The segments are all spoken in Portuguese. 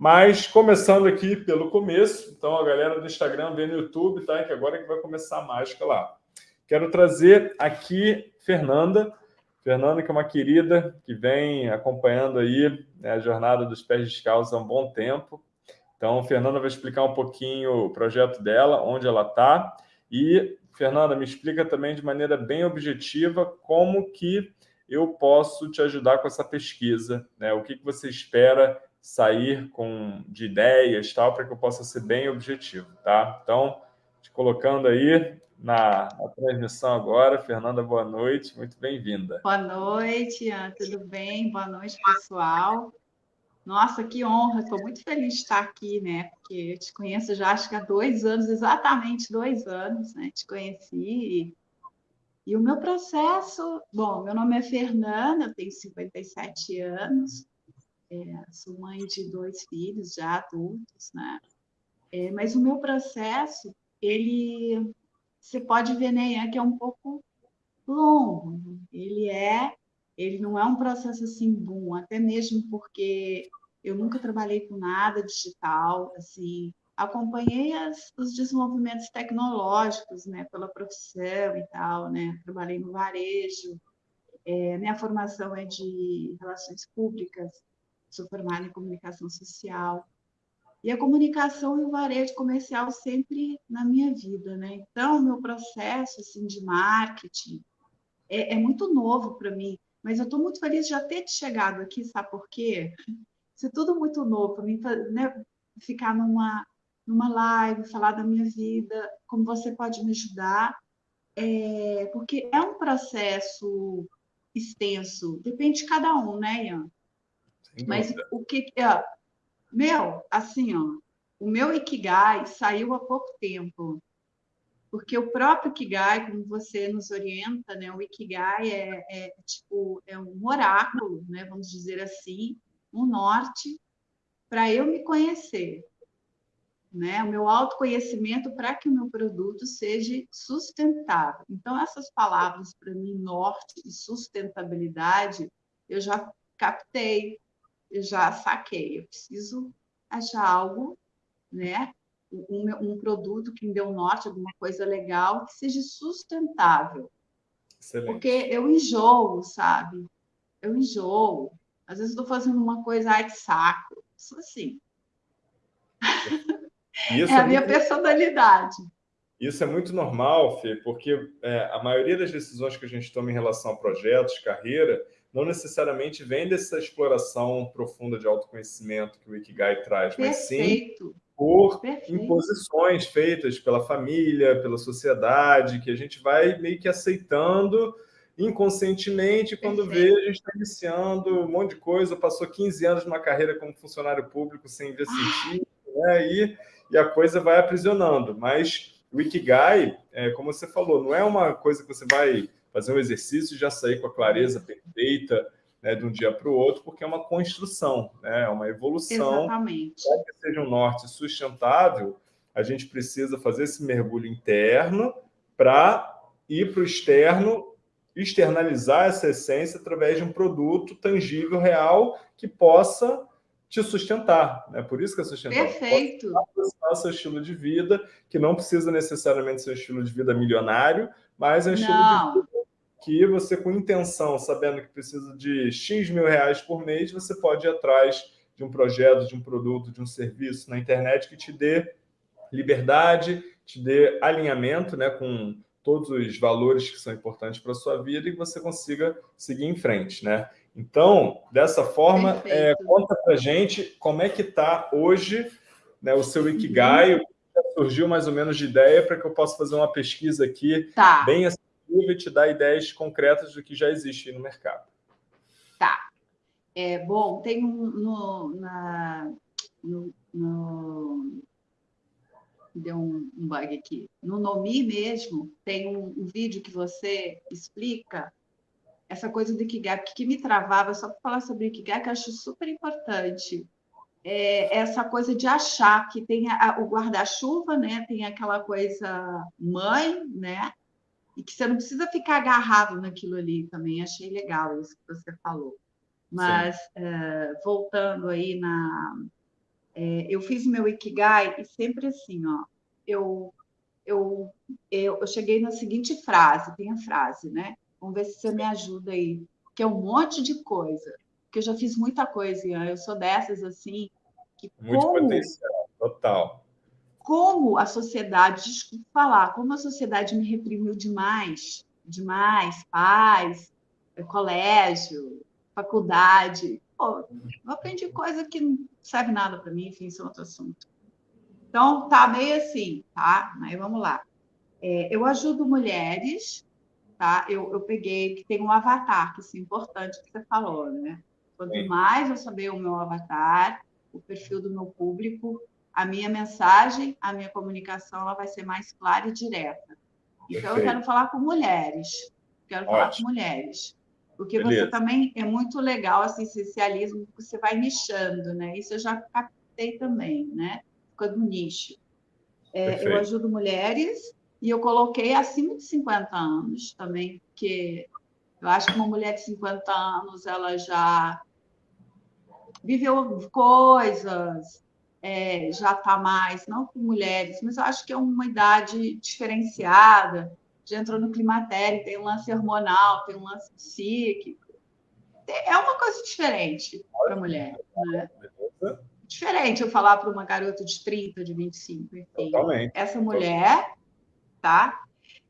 Mas começando aqui pelo começo, então a galera do Instagram vê no YouTube, tá? Que agora é que vai começar a mágica lá. Quero trazer aqui Fernanda, Fernanda, que é uma querida que vem acompanhando aí né, a jornada dos pés descalços há um bom tempo. Então, Fernanda vai explicar um pouquinho o projeto dela, onde ela está. E, Fernanda, me explica também de maneira bem objetiva como que eu posso te ajudar com essa pesquisa. Né? O que, que você espera sair com de ideias, tal, para que eu possa ser bem objetivo. Tá? Então, te colocando aí na, na, transmissão agora. Fernanda, boa noite, muito bem-vinda. Boa noite, Ian, tudo bem? Boa noite, pessoal. Nossa, que honra, estou muito feliz de estar aqui, né? Porque eu te conheço já acho que há dois anos, exatamente dois anos, né? Te conheci e, e o meu processo, bom, meu nome é Fernanda, eu tenho 57 anos, é, sou mãe de dois filhos já adultos, né? É, mas o meu processo, ele você pode ver né, que é um pouco longo. Ele é, ele não é um processo assim bom, até mesmo porque eu nunca trabalhei com nada digital, assim, acompanhei as, os desenvolvimentos tecnológicos, né, pela profissão e tal, né, trabalhei no varejo, é, minha formação é de relações públicas, sou formada em comunicação social, e a comunicação e o varejo comercial sempre na minha vida, né? Então, meu processo assim, de marketing é, é muito novo para mim, mas eu estou muito feliz de já ter chegado aqui, sabe por quê? Isso é tudo muito novo para mim, né? ficar numa, numa live, falar da minha vida, como você pode me ajudar, é, porque é um processo extenso, depende de cada um, né, Ian? Mas o que, meu, assim, ó, o meu Ikigai saiu há pouco tempo, porque o próprio Ikigai, como você nos orienta, né, o Ikigai é, é tipo é um oráculo, né, vamos dizer assim, um norte para eu me conhecer, né, o meu autoconhecimento para que o meu produto seja sustentável. Então essas palavras para mim norte e sustentabilidade eu já captei, já saquei, eu preciso achar algo, né? Um, um, produto que me dê um norte, alguma coisa legal, que seja sustentável. Excelente. Porque eu enjoo, sabe? Eu enjoo. Às vezes estou fazendo uma coisa, ai, que saco. Isso assim. Isso é, é a minha personalidade. Isso é muito normal, Fê, porque é, a maioria das decisões que a gente toma em relação a projetos, carreira, não necessariamente vem dessa exploração profunda de autoconhecimento que o Ikigai traz, Perfeito. mas sim por Perfeito. imposições feitas pela família, pela sociedade, que a gente vai meio que aceitando inconscientemente, quando Perfeito. vê, a gente está iniciando um monte de coisa, passou 15 anos numa carreira como funcionário público sem ver sentido, né? e, e a coisa vai aprisionando. Mas o Ikigai, é, como você falou, não é uma coisa que você vai fazer um exercício e já sair com a clareza perfeita né, de um dia para o outro, porque é uma construção, né, é uma evolução. Exatamente. Para que seja um norte sustentável, a gente precisa fazer esse mergulho interno para ir para o externo, externalizar essa essência através de um produto tangível, real, que possa te sustentar. Né? Por isso que é sustentável. Perfeito. Possa seu estilo de vida, que não precisa necessariamente ser um estilo de vida milionário, mas é um estilo não. de vida que você, com intenção, sabendo que precisa de X mil reais por mês, você pode ir atrás de um projeto, de um produto, de um serviço na internet que te dê liberdade, te dê alinhamento né, com todos os valores que são importantes para a sua vida e que você consiga seguir em frente. Né? Então, dessa forma, é, conta para gente como é que está hoje né, o seu Ikigai, uhum. surgiu mais ou menos de ideia para que eu possa fazer uma pesquisa aqui tá. bem e te dar ideias concretas do que já existe no mercado. Tá. É, bom, tem um no, na, no, no deu um, um, bug aqui. No Nomi mesmo, tem um, um, vídeo que você explica essa coisa do Ikigai, porque que me travava, só para falar sobre Ikigai, que eu acho super importante, é essa coisa de achar que tem a, o guarda-chuva, né? tem aquela coisa mãe, né? E que você não precisa ficar agarrado naquilo ali também. Achei legal isso que você falou. Mas, é, voltando aí na, é, eu fiz meu Ikigai e sempre assim, ó, eu, eu, eu, eu cheguei na seguinte frase, tem a frase, né? Vamos ver se você me ajuda aí, que é um monte de coisa, que eu já fiz muita coisa, Ian, eu sou dessas assim, que Muito como, potencial, total. Como a sociedade, desculpa falar, como a sociedade me reprimiu demais, demais, pais, colégio, faculdade, Pô, eu aprendi coisa que não serve nada para mim, enfim, isso é outro assunto. Então, tá meio assim, tá? Mas vamos lá. É, eu ajudo mulheres, tá? Eu, eu peguei, que tem um avatar, que isso é importante que você falou, né? Quanto Sim. mais eu saber o meu avatar, o perfil do meu público, a minha mensagem, a minha comunicação, ela vai ser mais clara e direta. Então, Perfeito. eu quero falar com mulheres. Quero Ótimo. falar com mulheres. Porque Beleza. você também é muito legal esse essencialismo, você vai nichando, né? Isso eu já captei também, né? Fica do nicho. É, eu ajudo mulheres e eu coloquei acima de 50 anos também, porque eu acho que uma mulher de 50 anos ela já viveu coisas, é, já está mais, não com mulheres, mas eu acho que é uma idade diferenciada já entrou no climatério, tem um lance hormonal, tem um lance psíquico. É uma coisa diferente para a mulher. Né? Diferente eu falar para uma garota de 30, de 25, enfim. Totalmente. Essa mulher, tá?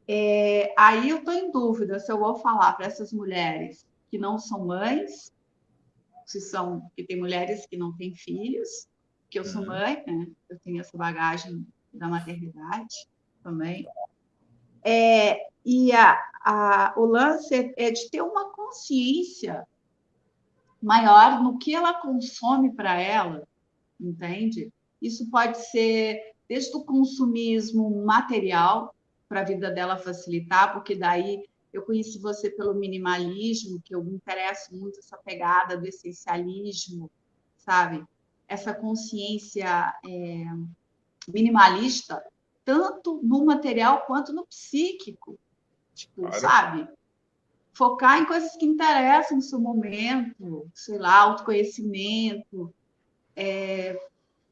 É, aí eu estou em dúvida se eu vou falar para essas mulheres que não são mães, se são, que tem mulheres que não têm filhos, que eu sou uhum. mãe, né? Eu tenho essa bagagem da maternidade também. É, e a, a, o lance é de ter uma consciência maior no que ela consome para ela, entende? Isso pode ser desde o consumismo material para a vida dela facilitar, porque daí eu conheci você pelo minimalismo, que eu me interesso muito essa pegada do essencialismo, sabe? Essa consciência é, minimalista tanto no material quanto no psíquico. Tipo, claro. sabe? Focar em coisas que interessam no seu momento, sei lá, autoconhecimento, é,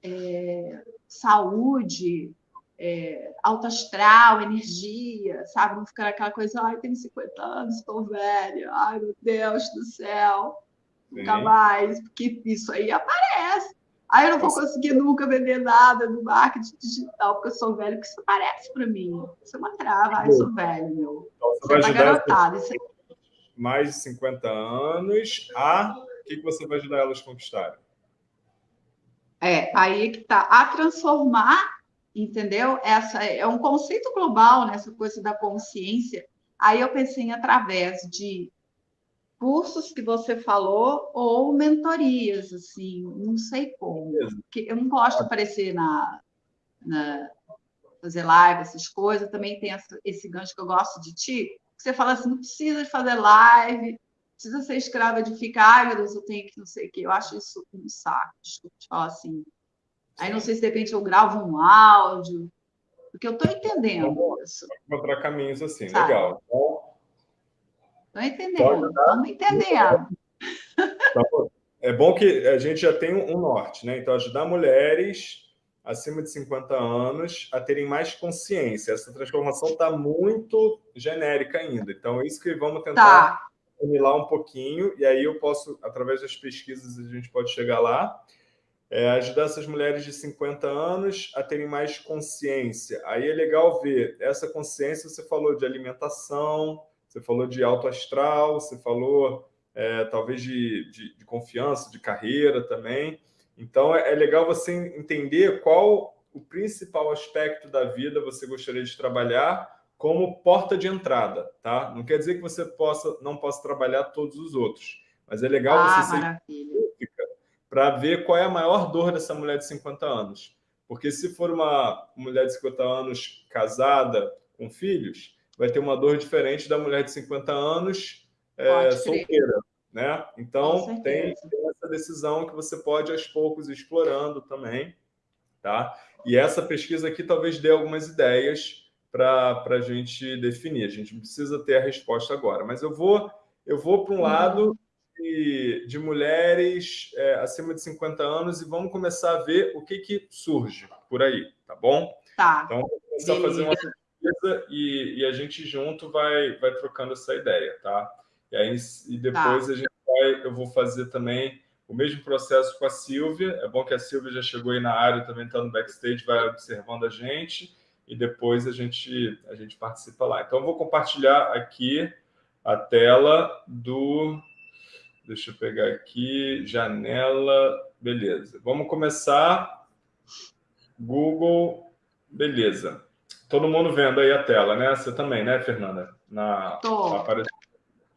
é, saúde, é, alto astral, energia, sabe? Não ficar aquela coisa, ai, tenho 50 anos, estou velha, ai, meu Deus do céu, nunca mais, porque isso aí aparece. Aí eu não vou conseguir nunca vender nada no marketing digital, porque eu sou velho, porque isso parece para mim. Isso é uma trava, eu sou velho, meu. Então, você, vai ajudar garotada, isso mais de 50 anos a... O que, que você vai ajudar elas a conquistarem? É, aí que está. A transformar, entendeu? Essa é um conceito global, nessa né? coisa da consciência. Aí eu pensei em através de cursos que você falou ou mentorias, assim, não sei como. Porque eu não gosto de aparecer na, na fazer live, essas coisas. Também tem essa, esse gancho que eu gosto de ti, que você fala assim, não precisa de fazer live, precisa ser escrava de ficar, ai meu Deus, eu tenho que não sei o quê. Eu acho isso um saco, desculpa te falar assim. Aí não sei se de repente eu gravo um áudio, porque eu estou entendendo isso. Encontrar caminhos assim, Sabe? legal. Então, Estou entendendo, estamos entendendo. Tá é bom que a gente já tem um norte, né? Então, ajudar mulheres acima de 50 anos a terem mais consciência. Essa transformação está muito genérica ainda. Então, é isso que vamos tentar tá. um pouquinho, e aí eu posso, através das pesquisas, a gente pode chegar lá. É, ajudar essas mulheres de 50 anos a terem mais consciência. Aí é legal ver essa consciência, você falou de alimentação, você falou de alto astral, você falou é, talvez de, de, de, confiança, de carreira também. Então, é, é legal você entender qual o principal aspecto da vida você gostaria de trabalhar como porta de entrada, tá? Não quer dizer que você possa não possa trabalhar todos os outros, mas é legal ah, você ser para ver qual é a maior dor dessa mulher de 50 anos. Porque se for uma mulher de 50 anos casada com filhos, vai ter uma dor diferente da mulher de 50 anos é, solteira. Né? Então, tem, tem, essa decisão que você pode, aos poucos, ir explorando também. Tá? E essa pesquisa aqui talvez dê algumas ideias para a gente definir. A gente precisa ter a resposta agora, mas eu vou, eu vou para um uhum. lado de, de mulheres é, acima de 50 anos e vamos começar a ver o que, que surge por aí, tá bom? Tá. Então, vamos começar Beleza. a fazer uma pesquisa e, e, a gente junto vai, vai trocando essa ideia, tá? E aí e depois tá. a gente vai, eu vou fazer também o mesmo processo com a Silvia. É bom que a Silvia já chegou aí na área, também está no backstage, vai observando a gente e depois a gente, a gente participa lá. Então, eu vou compartilhar aqui a tela do... Deixa eu pegar aqui, janela, beleza. Vamos começar. Google, beleza. Todo mundo vendo aí a tela, né? Você também, né, Fernanda? Na, Tô. Na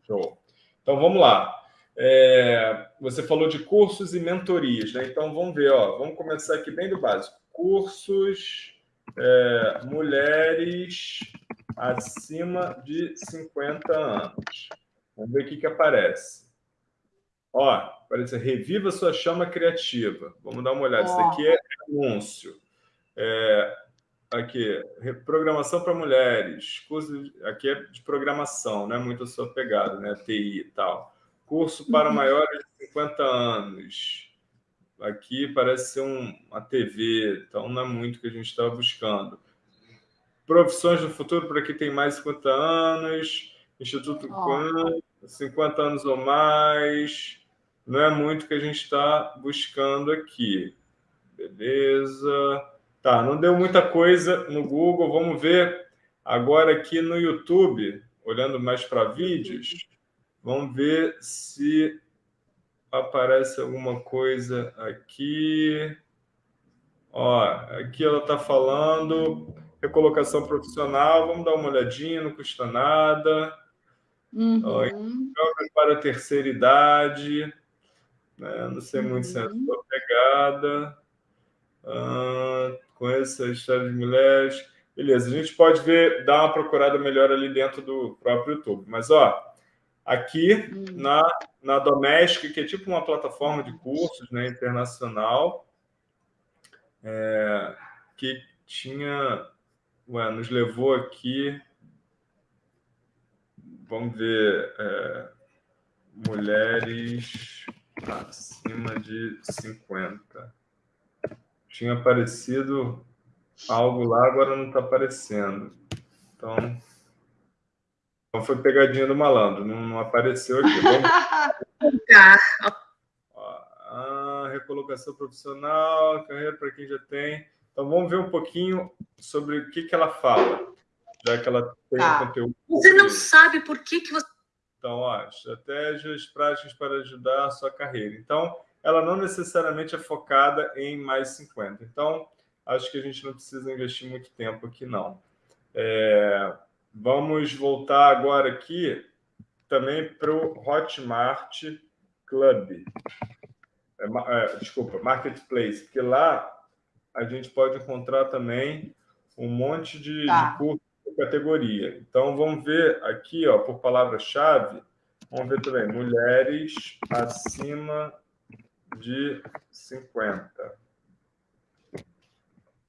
Show. Então, vamos lá. É, você falou de cursos e mentorias, né? Então, vamos ver, ó, vamos começar aqui bem do básico. Cursos, é, mulheres acima de 50 anos. Vamos ver o que, que aparece. Ó, aparece Reviva sua chama criativa. Vamos dar uma olhada. Isso aqui é anúncio. É, aqui, programação para mulheres. Curso, aqui é de programação, não é muito a sua pegada, né? TI e tal. Curso para uhum. maiores de 50 anos. Aqui parece ser um, uma TV, então não é muito o que a gente estava buscando. Profissões do futuro para quem tem mais de 50 anos. Instituto oh. 50 anos ou mais. Não é muito o que a gente está buscando aqui. Beleza. Tá, não deu muita coisa no Google. Vamos ver agora aqui no YouTube, olhando mais para vídeos. Vamos ver se aparece alguma coisa aqui. Ó, aqui ela está falando recolocação profissional. Vamos dar uma olhadinha, não custa nada. Uhum. Ó, para a terceira idade. Né? Não sei muito uhum. se é a uhum. sua pegada. Ah, conheço a história de mulheres. Beleza, a gente pode ver, dar uma procurada melhor ali dentro do próprio YouTube. Mas, ó, aqui hum. na, na Domestic, que é tipo uma plataforma de cursos né, internacional, é, que tinha, ué, nos levou aqui, vamos ver, é, mulheres acima de 50. Tinha aparecido algo lá, agora não está aparecendo. Então, então foi pegadinha do malandro, não, não apareceu aqui. Vamos... Ah, recolocação profissional, carreira para quem já tem. Então vamos ver um pouquinho sobre o que, que ela fala, já que ela tem tá. conteúdo. Você não sabe por que, que você. Então, ó, estratégias práticas para ajudar a sua carreira. Então, ela não necessariamente é focada em mais 50. Então, acho que a gente não precisa investir muito tempo aqui, não. É, Vamos voltar agora aqui também para o Hotmart Club. É, é, desculpa, Marketplace, porque lá a gente pode encontrar também um monte de, tá. de cursos de categoria. Então, vamos ver aqui, ó, por palavra-chave, vamos ver também, mulheres acima de 50.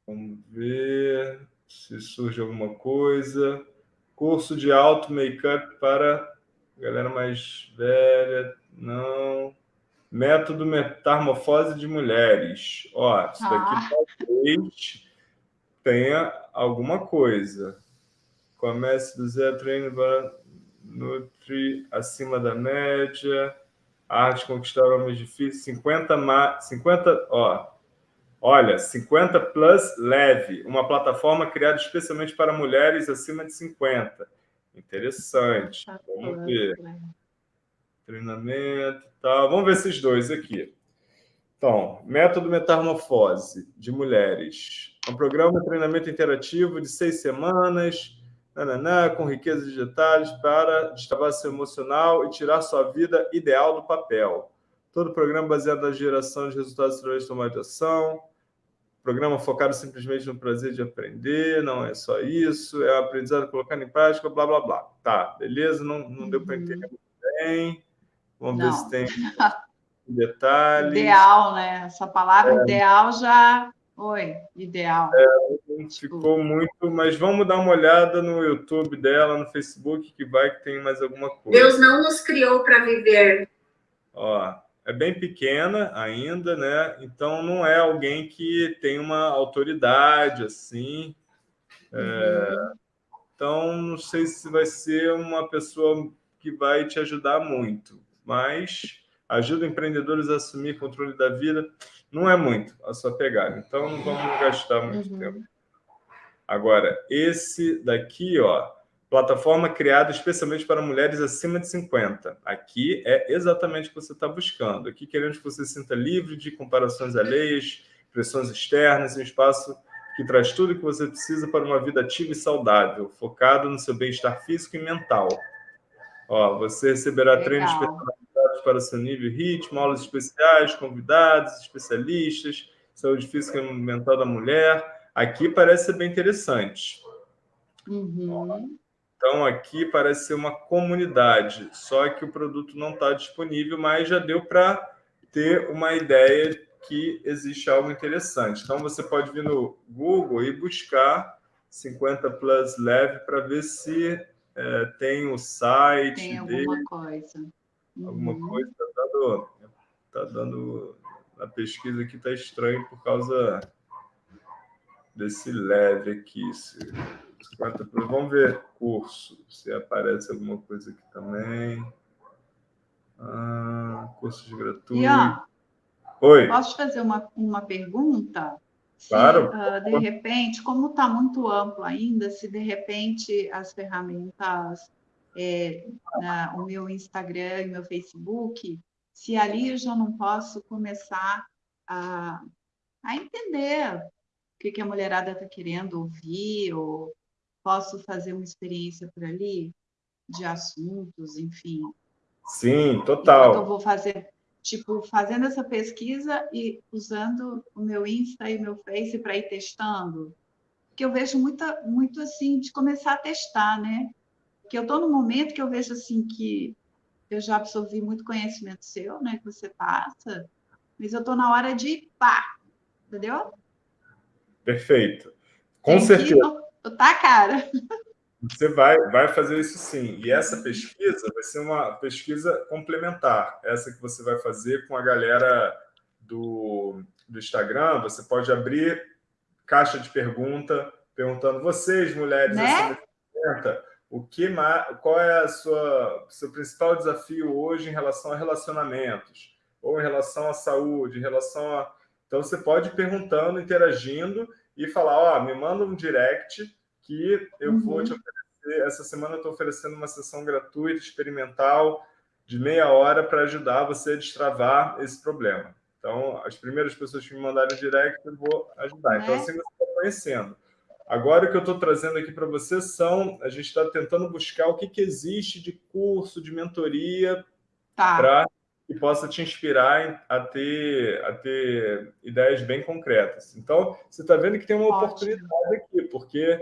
Vamos ver se surge alguma coisa curso de auto make-up para galera mais velha, não. Método metamorfose de mulheres. Ó, isso daqui ah. talvez tenha alguma coisa. Comece do zero, treino para Nutri acima da média. Arte conquistar homens difíceis. 50, 50 ó, Olha, 50 Plus Leve, uma plataforma criada especialmente para mulheres acima de 50. Interessante. Tá Vamos ver. Treinamento e tal. Vamos ver esses dois aqui. Então, método metamorfose de mulheres. Um programa de treinamento interativo de seis semanas, nananã, com riqueza de detalhes para destravar seu emocional e tirar sua vida ideal do papel. Todo o programa baseado na geração de resultados através de tomada de ação programa focado simplesmente no prazer de aprender, não é só isso, é o aprendizado colocando em prática, blá, blá, blá. Tá, beleza? Não, não deu para entender muito bem. Vamos não. ver se tem detalhes. Ideal, né? Essa palavra é. ideal já... Oi, ideal. É, ficou muito, mas vamos dar uma olhada no YouTube dela, no Facebook, que vai que tem mais alguma coisa. Deus não nos criou para viver Ó, é bem pequena ainda, né? Então não é alguém que tem uma autoridade assim. É, uhum. Então não sei se vai ser uma pessoa que vai te ajudar muito, mas ajuda empreendedores a assumir controle da vida não é muito a sua pegada. Então não vamos gastar muito uhum. tempo. Agora, esse daqui, ó, plataforma criada especialmente para mulheres acima de 50. Aqui é exatamente o que você está buscando. Aqui queremos que você se sinta livre de comparações alheias, pressões externas, um espaço que traz tudo o que você precisa para uma vida ativa e saudável, focado no seu bem-estar físico e mental. Ó, você receberá Legal. treinos personalizados para seu nível e ritmo, aulas especiais, convidados, especialistas, saúde física e mental da mulher. Aqui parece ser bem interessante. Uhum. Então, aqui parece ser uma comunidade, só que o produto não está disponível, mas já deu para ter uma ideia que existe algo interessante. Então, você pode vir no Google e buscar 50 Plus Leve para ver se é, tem o site Tem alguma dele, coisa. Uhum. Alguma coisa está dando, tá dando... A pesquisa aqui está estranho por causa desse leve aqui. Se... 50 Vamos ver curso, se aparece alguma coisa aqui também. Ah, cursos gratuitos. Ian, Oi. Posso fazer uma, uma pergunta? Claro. Se, uh, de repente, como está muito amplo ainda, se de repente as ferramentas, é, na, o meu Instagram e meu Facebook, se ali eu já não posso começar a, a entender que, que a mulherada está querendo ouvir, ou posso fazer uma experiência por ali de assuntos, enfim. Sim, total. Então, eu vou fazer, tipo, fazendo essa pesquisa e usando o meu Insta e o meu Face para ir testando. Que eu vejo muita, muito assim, de começar a testar, né? Que eu estou no momento que eu vejo assim que eu já absorvi muito conhecimento seu, né? Que você passa, mas eu estou na hora de pá, entendeu? Perfeito. Com Tem certeza. Tá, cara. Você vai, vai fazer isso sim. E essa pesquisa vai ser uma pesquisa complementar. Essa que você vai fazer com a galera do, do Instagram. Você pode abrir caixa de pergunta, perguntando vocês, mulheres né? acima de 50, o que qual é a sua seu principal desafio hoje em relação a relacionamentos, ou em relação à saúde, em relação a... Então, você pode ir perguntando, interagindo, e falar, ó, oh, me manda um direct que eu uhum. vou te oferecer. Essa semana eu estou oferecendo uma sessão gratuita, experimental, de meia hora para ajudar você a destravar esse problema. Então, as primeiras pessoas que me mandarem direct, eu vou ajudar. Então, é. assim você está conhecendo. Agora, o que eu estou trazendo aqui para você são... A gente está tentando buscar o que, que existe de curso, de mentoria, tá. para que possa te inspirar a ter, a ter ideias bem concretas. Então, você está vendo que tem uma Ótimo. oportunidade aqui, porque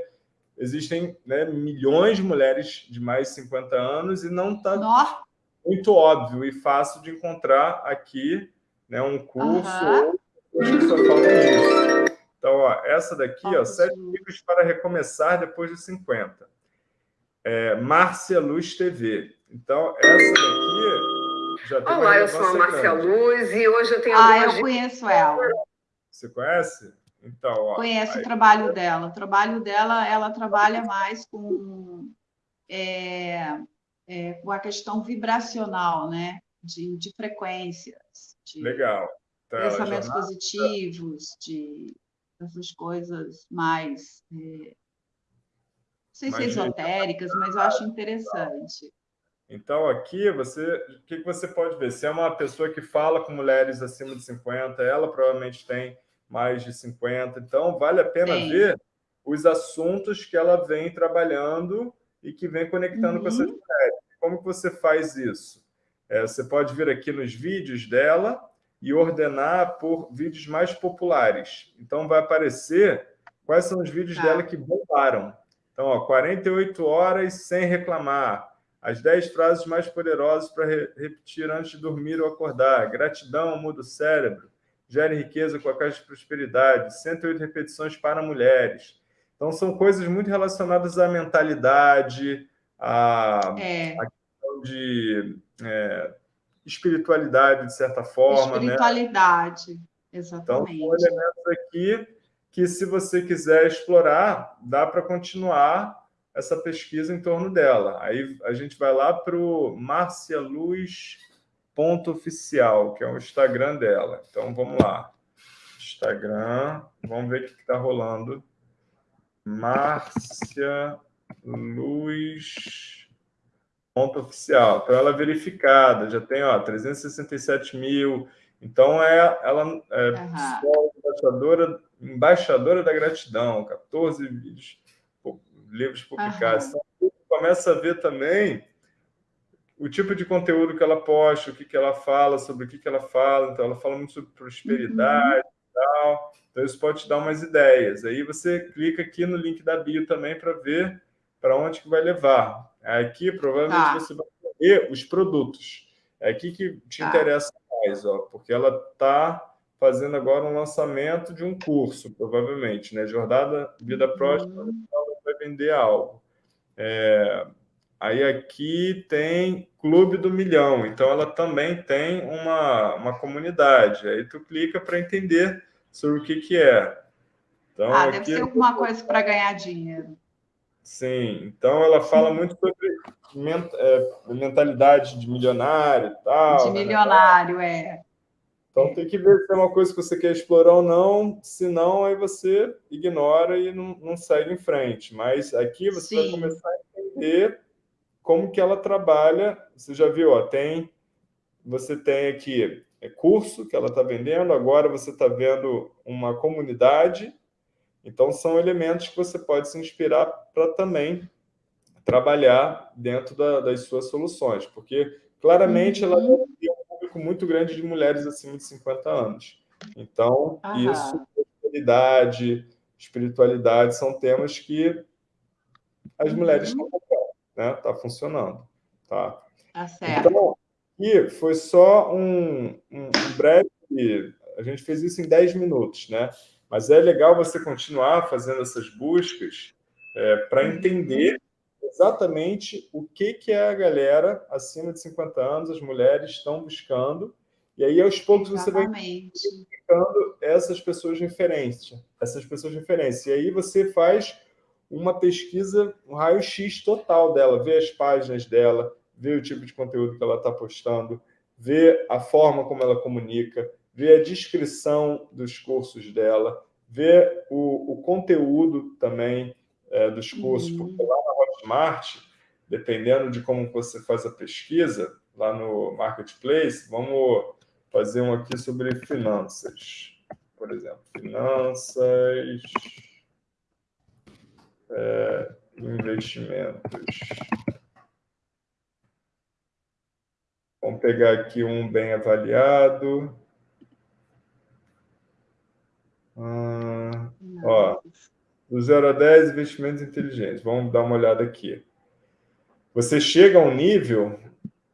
existem né, milhões de mulheres de mais de 50 anos e não está muito óbvio e fácil de encontrar aqui né, um curso uhum. ou que só falam disso. Então, ó, essa daqui, ó, sete dicas para recomeçar depois de 50. É, Márcia Luz TV. Então, essa daqui Olá, eu sou a Márcia Luz e hoje eu tenho Ah, eu conheço ela. Você conhece? Então, ó, Conheço aí... o trabalho dela. O trabalho dela, ela trabalha mais com, é, é, com a questão vibracional, né? De, de frequências. De Legal. Então, pensamentos jornada... positivos, de essas coisas mais... É, não sei se esotéricas, mas eu acho interessante. Então, aqui, você, o que você pode ver? Se é uma pessoa que fala com mulheres acima de 50, ela provavelmente tem mais de 50. Então, vale a pena Sim. ver os assuntos que ela vem trabalhando e que vem conectando uhum. com essas uhum. mulheres. Como que você faz isso? É, você pode vir aqui nos vídeos dela e ordenar por vídeos mais populares. Então, vai aparecer quais são os vídeos tá. dela que bombaram. Então, ó, 48 horas sem reclamar, as 10 frases mais poderosas para re repetir antes de dormir ou acordar. Gratidão muda o cérebro. Gere riqueza com a caixa de prosperidade. 108 repetições para mulheres. Então, são coisas muito relacionadas à mentalidade, à, é. à questão de é, espiritualidade, de certa forma. Né? Espiritualidade, né? exatamente. Então, são elementos aqui que, se você quiser explorar, dá para continuar essa pesquisa em torno dela. Aí a gente vai lá para o marcialuz.oficial, que é o Instagram dela. Então, vamos lá. Instagram, vamos ver o que está rolando. Márcia Luz ponto oficial. Então, ela é verificada, já tem ó, 367 mil. Então, é, ela é uhum. embaixadora, embaixadora da gratidão, 14 vídeos, livros publicados. Então, começa a ver também o tipo de conteúdo que ela posta, o que, que ela fala, sobre o que, que ela fala. Então, ela fala muito sobre prosperidade uhum. e tal. Então, isso pode te dar umas ideias. Aí você clica aqui no link da bio também para ver para onde que vai levar. Aqui, provavelmente, tá. você vai ver os produtos. É aqui que te tá. interessa mais, ó, porque ela está fazendo agora um lançamento de um curso, provavelmente, né? Jornada Vida uhum. Vender algo. É... Aí aqui tem Clube do Milhão, então ela também tem uma, uma comunidade. Aí tu clica para entender sobre o que, que é. Então, ah, deve ser alguma coisa para ganhar dinheiro. Sim, então ela fala muito sobre é, mentalidade de milionário e tal. De né? milionário, né? é. Então tem que ver se é uma coisa que você quer explorar ou não, se não, aí você ignora e não, não segue em frente. Mas aqui você Sim. vai começar a entender como que ela trabalha. Você já viu, ó, tem, você tem aqui é curso que ela está vendendo, agora você está vendo uma comunidade. Então, são elementos que você pode se inspirar para também trabalhar dentro da, das suas soluções, porque claramente uhum. ela público muito grande de mulheres acima de 50 anos. Então, Aham. isso, espiritualidade, espiritualidade são temas que as mulheres uhum. estão né? Está funcionando, tá? Tá certo. Então, aqui foi só um, um, um breve... A gente fez isso em 10 minutos, né? Mas é legal você continuar fazendo essas buscas é, para uhum. entender exatamente o que, que a galera acima de 50 anos, as mulheres estão buscando, e aí aos poucos exatamente. você vai identificando essas pessoas de referência, essas pessoas de referência. E aí você faz uma pesquisa, um raio-x total dela, vê as páginas dela, vê o tipo de conteúdo que ela está postando, vê a forma como ela comunica, vê a descrição dos cursos dela, vê o, o conteúdo também é, dos cursos, uhum. porque lá na Hotmart, dependendo de como você faz a pesquisa, lá no Marketplace, vamos fazer um aqui sobre finanças, por exemplo, finanças, é, investimentos. Vamos pegar aqui um bem avaliado. Ó, do 0 a 10, investimentos inteligentes. Vamos dar uma olhada aqui. Você chega a um nível,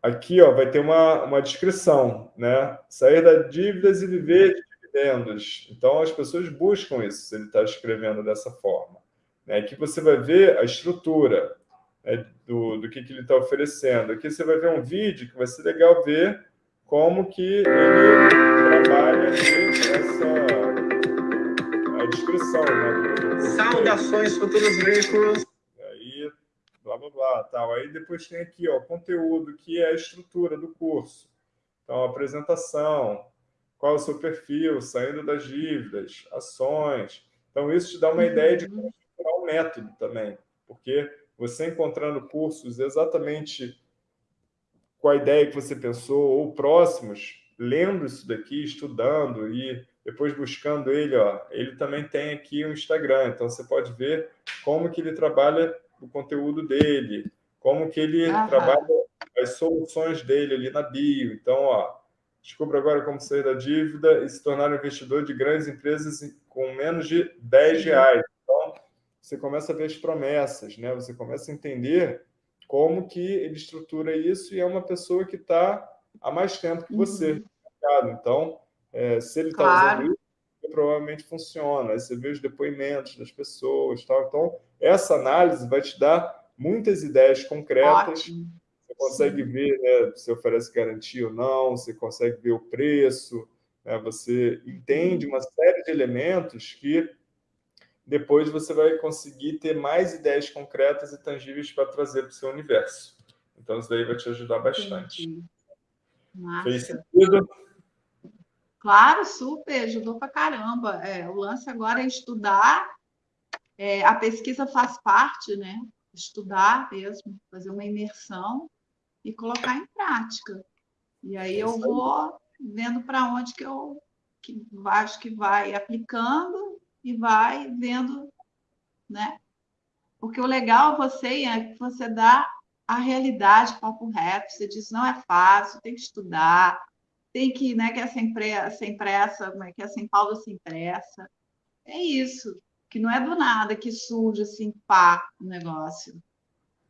aqui ó, vai ter uma, uma descrição, né? Sair da dívidas e viver de dividendos. Então, as pessoas buscam isso, se ele está escrevendo dessa forma. Né? Aqui você vai ver a estrutura né, do, do que, que ele está oferecendo. Aqui você vai ver um vídeo que vai ser legal ver como que ele trabalha descrição, né? Saudações futuros veículos. Aí, blá, blá, blá, tal. Aí depois tem aqui, ó, conteúdo, que é a estrutura do curso. Então, apresentação, qual é o seu perfil, saindo das dívidas, ações. Então, isso te dá uma ideia de como o método também, porque você encontrando cursos exatamente com a ideia que você pensou, ou próximos, lendo isso daqui, estudando e depois buscando ele, ó, ele também tem aqui o um Instagram, então você pode ver como que ele trabalha o conteúdo dele, como que ele Aham. trabalha as soluções dele ali na bio. Então, ó, descubra agora como sair da dívida e se tornar um investidor de grandes empresas com menos de 10 reais. Então, você começa a ver as promessas, né? Você começa a entender como que ele estrutura isso e é uma pessoa que está há mais tempo que você. Uhum. Então, é, se ele está claro. usando isso, provavelmente funciona. Aí você vê os depoimentos das pessoas. Tal. Então, essa análise vai te dar muitas ideias concretas. Ótimo. Você consegue Sim. ver né, se oferece garantia ou não, você consegue ver o preço, né, você entende uma série de elementos que depois você vai conseguir ter mais ideias concretas e tangíveis para trazer para o seu universo. Então, isso daí vai te ajudar bastante. Fez sentido? Claro, super, ajudou para caramba. É, o lance agora é estudar, é, a pesquisa faz parte, né? Estudar mesmo, fazer uma imersão e colocar em prática. E aí eu vou vendo para onde que eu que acho que vai aplicando e vai vendo, né? Porque o legal você é que você dá a realidade papo reto, você diz não é fácil, tem que estudar, tem que, né, que é sem, pressa, sem pressa, como é que é sem pausa, sem pressa. É isso, que não é do nada que surge assim, pá, o negócio.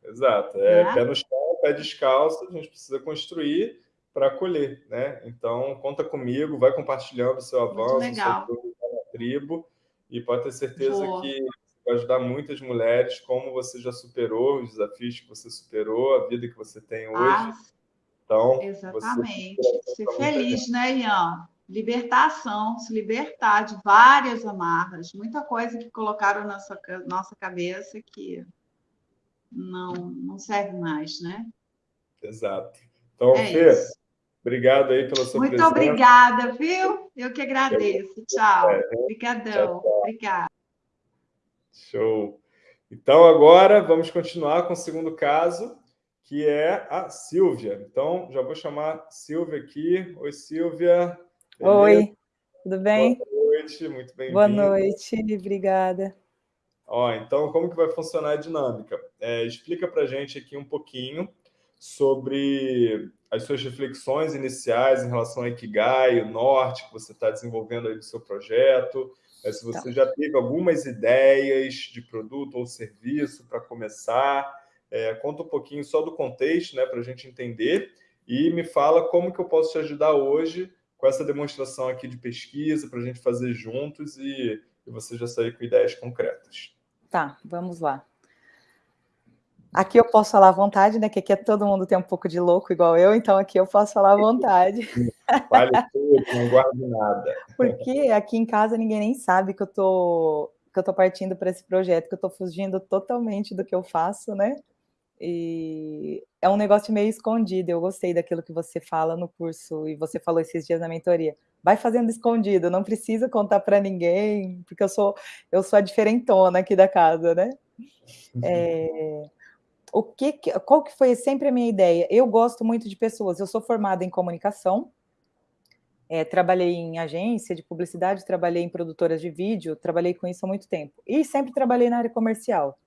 Exato, é né? pé no chão, pé descalço, a gente precisa construir para colher, né? Então, conta comigo, vai compartilhando o seu avanço, o seu na tribo, e pode ter certeza Boa. que vai ajudar muitas mulheres, como você já superou, os desafios que você superou, a vida que você tem hoje. Ah, então, exatamente. Ser feliz, né, Ian? Libertação, se libertar de várias amarras, muita coisa que colocaram na nossa, nossa cabeça que não, não serve mais, né? Exato. Então, é Fê, isso. obrigado aí pela sua Muito presença. Muito obrigada, viu? Eu que agradeço. Tchau. Obrigadão. Obrigada. Show. Então, agora vamos continuar com o segundo caso, que é a Silvia. Então, já vou chamar Silvia aqui. Oi, Silvia. Oi, tudo bem? Boa noite, muito bem-vinda. Boa noite, obrigada. Ó, então, como que vai funcionar a dinâmica? É, explica para a gente aqui um pouquinho sobre as suas reflexões iniciais em relação ao Ikigai, o norte que você está desenvolvendo aí no seu projeto, é, se você tá. já teve algumas ideias de produto ou serviço para começar, é, conta um pouquinho só do contexto, né, para a gente entender, e me fala como que eu posso te ajudar hoje com essa demonstração aqui de pesquisa, para a gente fazer juntos e, e você já sair com ideias concretas. Tá, vamos lá. Aqui eu posso falar à vontade, né? Que aqui é todo mundo tem um pouco de louco igual eu, então aqui eu posso falar à vontade. Vale tudo, não guardo nada. Porque aqui em casa ninguém nem sabe que eu tô que eu tô partindo para esse projeto, que eu tô fugindo totalmente do que eu faço, né? E é um negócio meio escondido. Eu gostei daquilo que você fala no curso e você falou esses dias na mentoria. Vai fazendo escondido, não precisa contar para ninguém, porque eu sou eu sou a diferentona aqui da casa, né? É, o que, qual que foi sempre a minha ideia? Eu gosto muito de pessoas, eu sou formada em comunicação, é, trabalhei em agência de publicidade, trabalhei em produtoras de vídeo, trabalhei com isso há muito tempo. E sempre trabalhei na área comercial.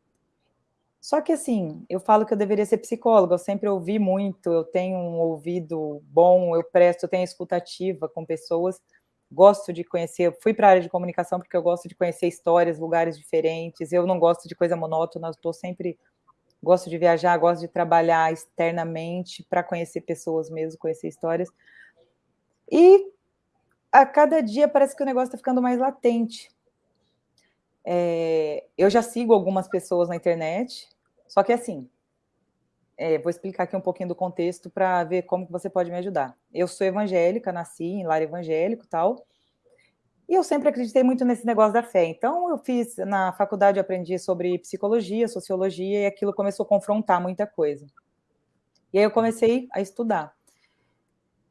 Só que assim, eu falo que eu deveria ser psicóloga, eu sempre ouvi muito, eu tenho um ouvido bom, eu presto, eu tenho escutativa com pessoas, gosto de conhecer, fui para a área de comunicação porque eu gosto de conhecer histórias, lugares diferentes, eu não gosto de coisa monótona, estou sempre gosto de viajar, gosto de trabalhar externamente para conhecer pessoas mesmo, conhecer histórias. E a cada dia parece que o negócio está ficando mais latente. É, eu já sigo algumas pessoas na internet, só que assim, é, vou explicar aqui um pouquinho do contexto para ver como que você pode me ajudar. Eu sou evangélica, nasci em lar evangélico e tal, e eu sempre acreditei muito nesse negócio da fé. Então, eu fiz, na faculdade, eu aprendi sobre psicologia, sociologia, e aquilo começou a confrontar muita coisa. E aí eu comecei a estudar.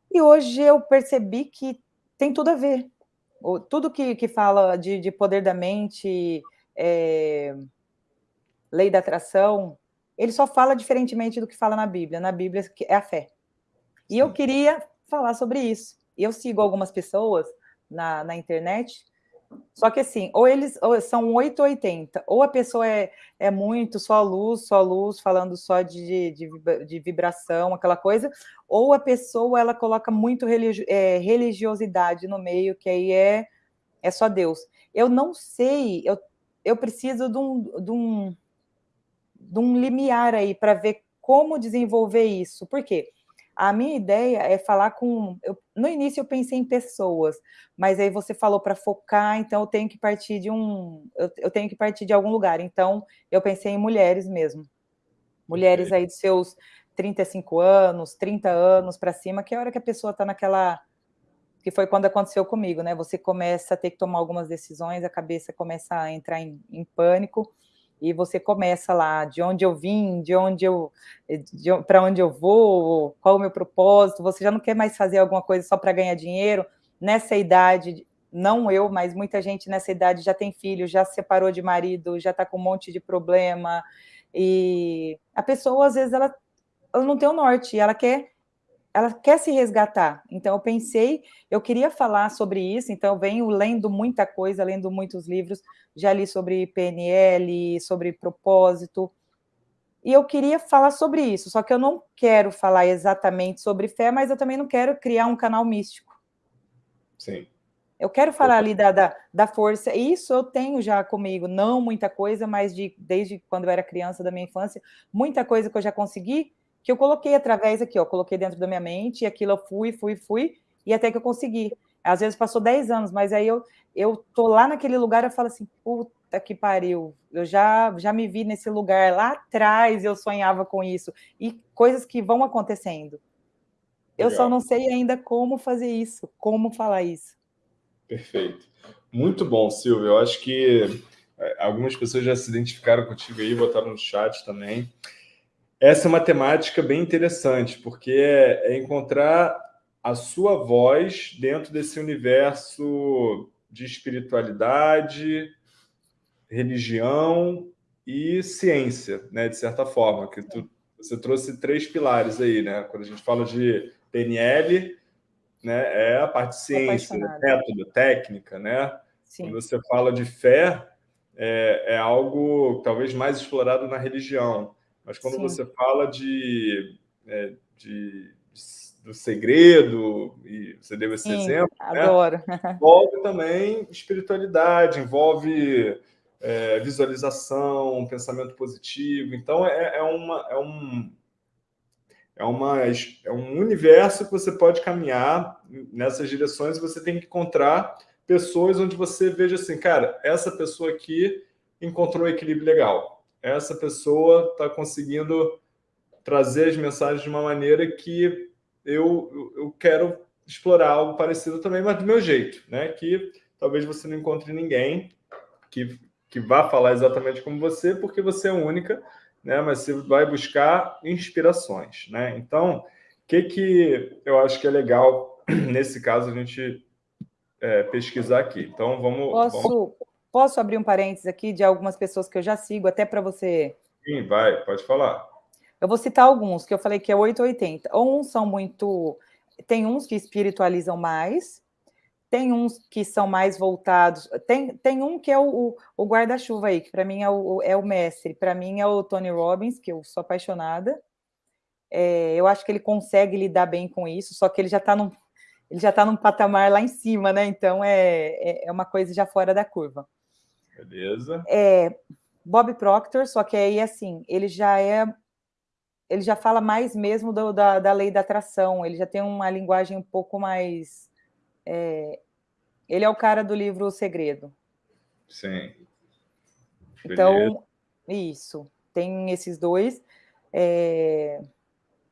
E hoje eu percebi que tem tudo a ver. Tudo que, que fala de, de poder da mente, é, lei da atração, ele só fala diferentemente do que fala na Bíblia. Na Bíblia é a fé. E eu queria falar sobre isso. Eu sigo algumas pessoas na, na internet. Só que assim, ou eles ou são 880, ou a pessoa é, é muito só luz, só luz, falando só de, de, de vibração, aquela coisa, ou a pessoa ela coloca muito religi é, religiosidade no meio, que aí é, é só Deus. Eu não sei, eu, eu preciso de um, de, um, de um limiar aí para ver como desenvolver isso. Por quê? A minha ideia é falar com. Eu, no início eu pensei em pessoas, mas aí você falou para focar, então eu tenho que partir de um. Eu, eu, tenho que partir de algum lugar. Então eu pensei em mulheres mesmo. Mulheres aí de seus 35 anos, 30 anos para cima, que é a hora que a pessoa está naquela que foi quando aconteceu comigo, né? Você começa a ter que tomar algumas decisões, a cabeça começa a entrar em, em pânico e você começa lá de onde eu vim, de onde eu, para onde eu vou, qual o meu propósito. Você já não quer mais fazer alguma coisa só para ganhar dinheiro. Nessa idade, não eu, mas muita gente nessa idade já tem filho, já se separou de marido, já está com um monte de problema. E a pessoa às vezes ela, ela não tem o norte, ela quer ela quer se resgatar. Então, eu pensei, eu queria falar sobre isso, então eu venho lendo muita coisa, lendo muitos livros, já li sobre PNL, sobre propósito, e eu queria falar sobre isso, só que eu não quero falar exatamente sobre fé, mas eu também não quero criar um canal místico. Sim. Eu quero falar ali da, da, da força, isso eu tenho já comigo, não muita coisa, mas de, desde quando eu era criança, da minha infância, muita coisa que eu já consegui, que eu coloquei através aqui, ó, coloquei dentro da minha mente, e aquilo eu fui, fui, fui, e até que eu consegui. Às vezes passou 10 anos, mas aí eu, eu tô lá naquele lugar, eu falo assim, puta que pariu, eu já, já me vi nesse lugar, lá atrás eu sonhava com isso, e coisas que vão acontecendo. Eu só não sei ainda como fazer isso, como falar isso. Perfeito. Muito bom, Silvio. Eu acho que é, algumas pessoas já se identificaram contigo aí, botaram no chat também. Essa é uma temática bem interessante, porque é, é encontrar a sua voz dentro desse universo de espiritualidade, religião e ciência, né, de certa forma, que tu, você trouxe três pilares aí, né? Quando a gente fala de PNL, né, é a parte de ciência, método, técnica, né? Sim. Quando você fala de fé, é, é algo talvez mais explorado na religião. Mas quando Sim. você fala de, é, de, do segredo, e você deu esse Sim, exemplo, né? adoro. Né? envolve também espiritualidade, envolve é, visualização, pensamento positivo. Então, é, é, uma, é, um, é, uma, é um universo que você pode caminhar nessas direções e você tem que encontrar pessoas onde você veja assim, cara, essa pessoa aqui encontrou um equilíbrio legal essa pessoa está conseguindo trazer as mensagens de uma maneira que eu, eu quero explorar algo parecido também, mas do meu jeito, né? Que talvez você não encontre ninguém que, que vá falar exatamente como você, porque você é única, né? Mas você vai buscar inspirações, né? Então, o que, que eu acho que é legal nesse caso a gente é, pesquisar aqui? Então, vamos... Posso, vamos... Posso abrir um parênteses aqui de algumas pessoas que eu já sigo, até para você... Sim, vai, pode falar. Eu vou citar alguns, que eu falei que é 880. Uns são muito... Tem uns que espiritualizam mais, tem uns que são mais voltados... Tem, tem um que é o, o guarda-chuva aí, que para mim é o, é o mestre. Para mim é o Tony Robbins, que eu sou apaixonada. É, eu acho que ele consegue lidar bem com isso, só que ele já está num, ele já está num patamar lá em cima, né? Então é, é, é uma coisa já fora da curva. Beleza. É, Bob Proctor, só que aí, assim, ele já é... Ele já fala mais mesmo do, da, da lei da atração, ele já tem uma linguagem um pouco mais... É, ele é o cara do livro O Segredo. Sim. Então, isso. Tem esses dois. É,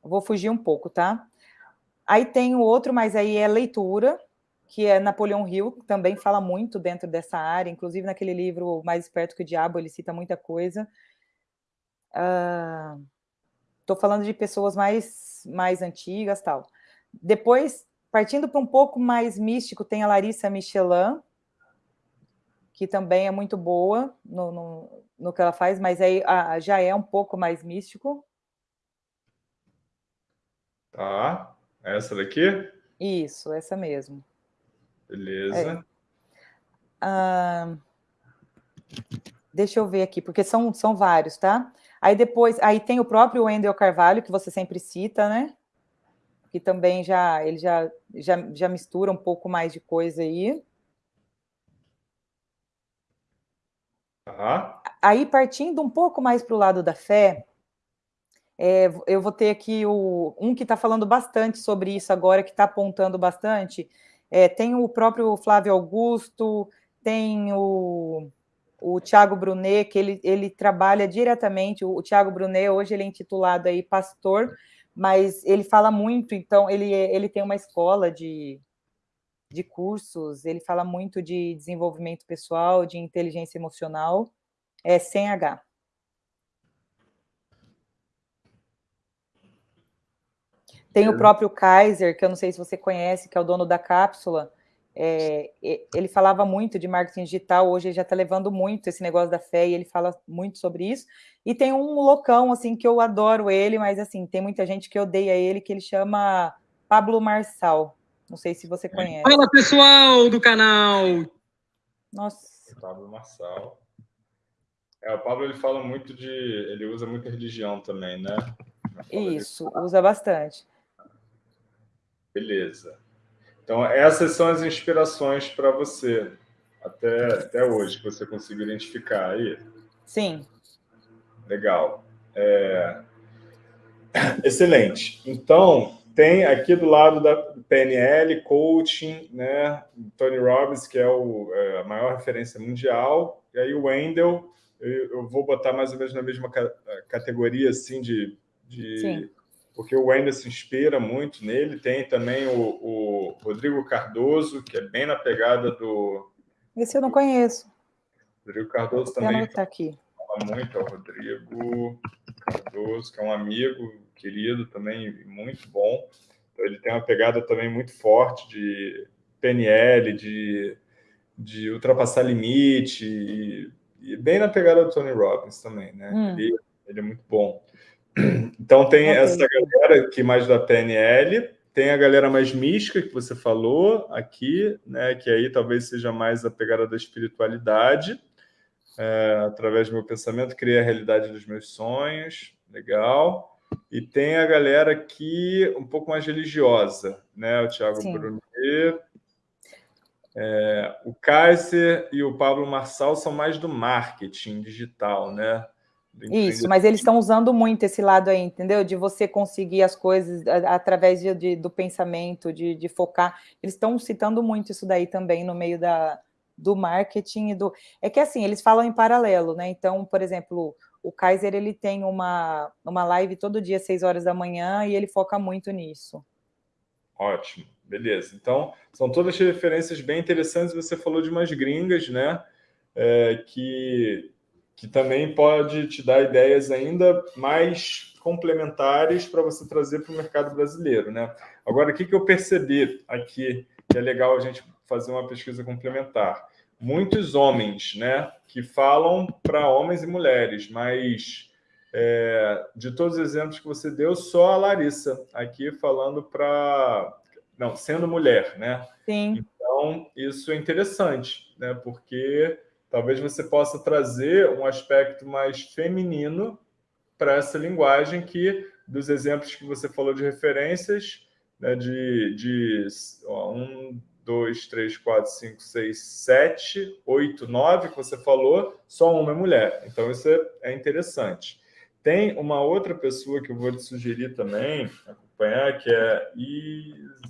vou fugir um pouco, tá? Aí tem o outro, mas aí é leitura, que é Napoleão Hill, que também fala muito dentro dessa área, inclusive naquele livro Mais Esperto que o Diabo, ele cita muita coisa. Estou uh, falando de pessoas mais, mais antigas tal. Depois, partindo para um pouco mais místico, tem a Larissa Michelin, que também é muito boa no, no, no que ela faz, mas aí ah, já é um pouco mais místico. Tá, essa daqui? Isso, essa mesmo. Beleza. É. Ah, deixa eu ver aqui, porque são, são vários, tá? Aí depois, aí tem o próprio Wendel Carvalho, que você sempre cita, né? Que também já, ele já, já, já mistura um pouco mais de coisa aí. Tá. Aí, partindo um pouco mais para o lado da fé, é, eu vou ter aqui o, um que está falando bastante sobre isso agora, que está apontando bastante, é, tem o próprio Flávio Augusto, tem o, o Tiago Brunet, que ele, ele trabalha diretamente, o, o Tiago Brunet hoje ele é intitulado aí pastor, mas ele fala muito, então ele, ele tem uma escola de, de cursos, ele fala muito de desenvolvimento pessoal, de inteligência emocional, é sem H. Tem o próprio Kaiser, que eu não sei se você conhece, que é o dono da cápsula, é, ele falava muito de marketing digital, hoje ele já está levando muito esse negócio da fé, e ele fala muito sobre isso. E tem um loucão, assim, que eu adoro ele, mas, assim, tem muita gente que odeia ele, que ele chama Pablo Marçal. Não sei se você conhece. Fala, pessoal do canal! Nossa. Pablo Marçal. É, o Pablo, ele fala muito de... Ele usa muita religião também, né? Isso, usa bastante. Beleza. Então, essas são as inspirações para você, até, até hoje, que você conseguiu identificar aí. Sim. Legal. É... Excelente. Então, tem aqui do lado da PNL, coaching, né? Tony Robbins, que é, o, é a maior referência mundial, e aí o Wendell, eu, eu, vou botar mais ou menos na mesma categoria, assim, de... de porque o Wendel se inspira muito nele. Tem também o, o, Rodrigo Cardoso, que é bem na pegada do... Esse eu não conheço. Rodrigo Cardoso também está aqui. fala muito, é o Rodrigo Cardoso, que é um amigo querido também, muito bom. Então, ele tem uma pegada também muito forte de PNL, de, de ultrapassar limite, e, e bem na pegada do Tony Robbins também, né? Hum. Ele, ele é muito bom. Então tem okay. essa galera que mais da PNL, tem a galera mais mística que você falou aqui, né, que aí talvez seja mais a pegada da espiritualidade, é, através do meu pensamento, criei a realidade dos meus sonhos, legal. E tem a galera aqui um pouco mais religiosa, né, o Thiago Brunier, é, o Kaiser e o Pablo Marçal são mais do marketing digital, né? Isso, mas eles estão usando muito esse lado aí, entendeu? De você conseguir as coisas através de, de do pensamento, de, de focar. Eles estão citando muito isso daí também no meio da, do marketing. do É que assim, eles falam em paralelo, né? Então, por exemplo, o Kaiser ele tem uma, uma live todo dia, às 6 horas da manhã, e ele foca muito nisso. Ótimo, beleza. Então, são todas referências bem interessantes. Você falou de umas gringas, né? É, que que também pode te dar ideias ainda mais complementares para você trazer para o mercado brasileiro. Né? Agora, o que, que eu percebi aqui, que é legal a gente fazer uma pesquisa complementar? Muitos homens né, que falam para homens e mulheres, mas é, de todos os exemplos que você deu, só a Larissa aqui falando para... Não, sendo mulher, né? Sim. Então, isso é interessante, né? Porque Talvez você possa trazer um aspecto mais feminino para essa linguagem que, dos exemplos que você falou de referências, né, de, de ó, um, dois, três, quatro, cinco, seis, sete, oito, nove que você falou, só uma é mulher. Então, isso é, é interessante. Tem uma outra pessoa que eu vou te sugerir também, acompanhar, que é Isis...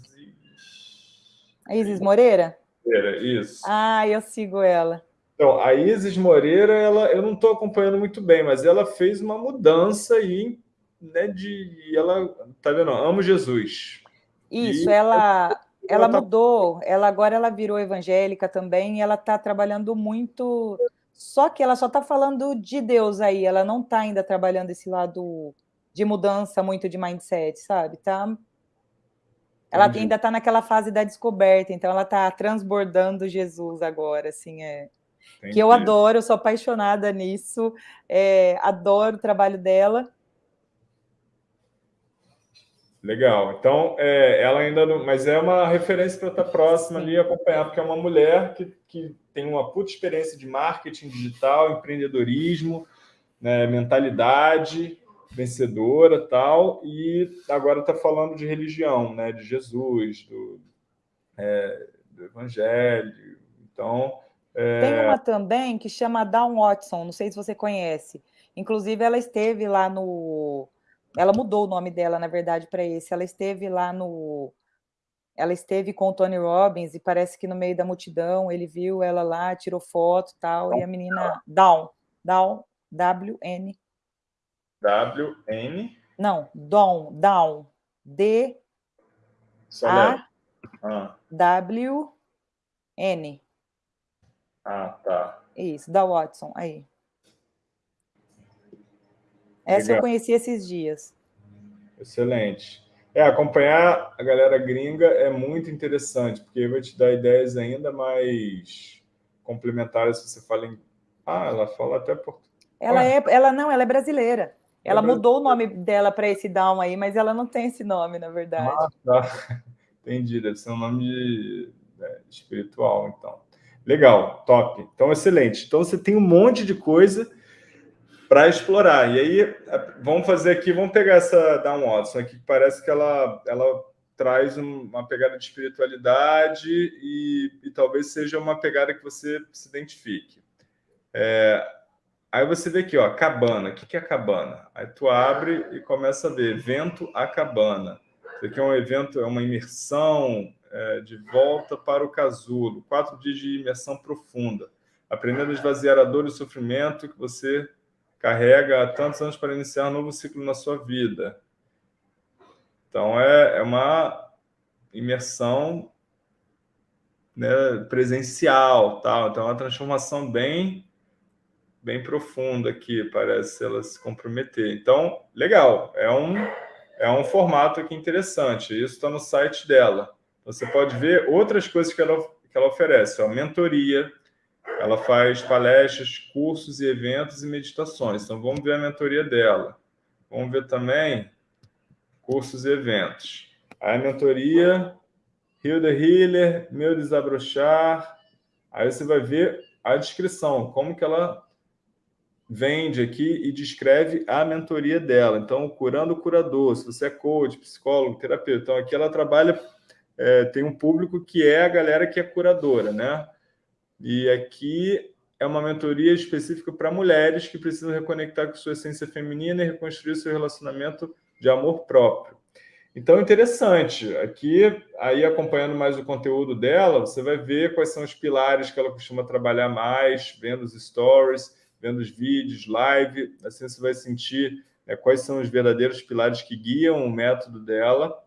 A Isis Moreira? Moreira, isso. Ah, eu sigo ela. Então, a Isis Moreira, ela, eu não estou acompanhando muito bem, mas ela fez uma mudança aí, né, de, ela, tá vendo, amo Jesus. Isso, e ela, ela, ela tá... mudou, ela agora ela virou evangélica também, e ela está trabalhando muito, só que ela só está falando de Deus aí, ela não está ainda trabalhando esse lado de mudança muito de mindset, sabe? Tá, ela Entendi. ainda está naquela fase da descoberta, então ela está transbordando Jesus agora, assim, é... Entendi. que eu adoro, eu sou apaixonada nisso, é, adoro o trabalho dela. Legal. Então, é, ela ainda não... Mas é uma referência para estar próxima ali acompanhar, porque é uma mulher que, que tem uma puta experiência de marketing digital, empreendedorismo, né, mentalidade vencedora tal, e agora está falando de religião, né, de Jesus, do, é, do evangelho. Então. Tem uma também que chama Dawn Watson, não sei se você conhece. Inclusive, ela esteve lá no... Ela mudou o nome dela, na verdade, para esse. Ela esteve lá no... Ela esteve com o Tony Robbins e parece que no meio da multidão ele viu ela lá, tirou foto e tal, e a menina... Dawn. Dawn, W-N. W-N. Não, Dom, Down. D A. W N. Ah, tá. Isso, da Watson, aí. Essa Legal. eu conheci esses dias. Excelente. É, acompanhar a galera gringa é muito interessante, porque vai te dar ideias ainda mais complementares se você fala em... Ah, ela fala até português. Ela, é, ela não, ela é brasileira. Ela é mudou o nome dela para esse Down aí, mas ela não tem esse nome, na verdade. Ah, tá. Entendi, deve ser um nome de, é, espiritual, então. Legal, top. Então, excelente. Então, você tem um monte de coisa para explorar. E aí, vamos fazer aqui, vamos pegar essa Down Watson aqui, que parece que ela, ela traz uma pegada de espiritualidade e, e talvez seja uma pegada que você se identifique. É, aí você vê aqui, ó, cabana. O que é cabana? Aí tu abre e começa a ver, evento a cabana. Isso aqui é um evento, é uma imersão é, de volta para o casulo. Quatro dias de imersão profunda. Aprendendo a esvaziar a dor e o sofrimento que você carrega há tantos anos para iniciar um novo ciclo na sua vida. Então, é, é uma imersão né, presencial, tal. então é uma transformação bem bem profunda aqui, parece ela se comprometer. Então, legal, é um, é um formato aqui interessante, isso está no site dela. Você pode ver outras coisas que ela, que ela oferece, ó, mentoria, ela faz palestras, cursos e eventos e meditações. Então, vamos ver a mentoria dela. Vamos ver também cursos e eventos. A mentoria, the Healer, Meu Desabrochar. Aí você vai ver a descrição, como que ela vende aqui e descreve a mentoria dela. Então, curando o curador, se você é coach, psicólogo, terapeuta. Então, aqui ela trabalha, é, tem um público que é a galera que é curadora, né? E aqui é uma mentoria específica para mulheres que precisam reconectar com sua essência feminina e reconstruir seu relacionamento de amor próprio. Então, interessante. Aqui, aí acompanhando mais o conteúdo dela, você vai ver quais são os pilares que ela costuma trabalhar mais, vendo os stories, vendo os vídeos, live. Assim você vai sentir né, quais são os verdadeiros pilares que guiam o método dela.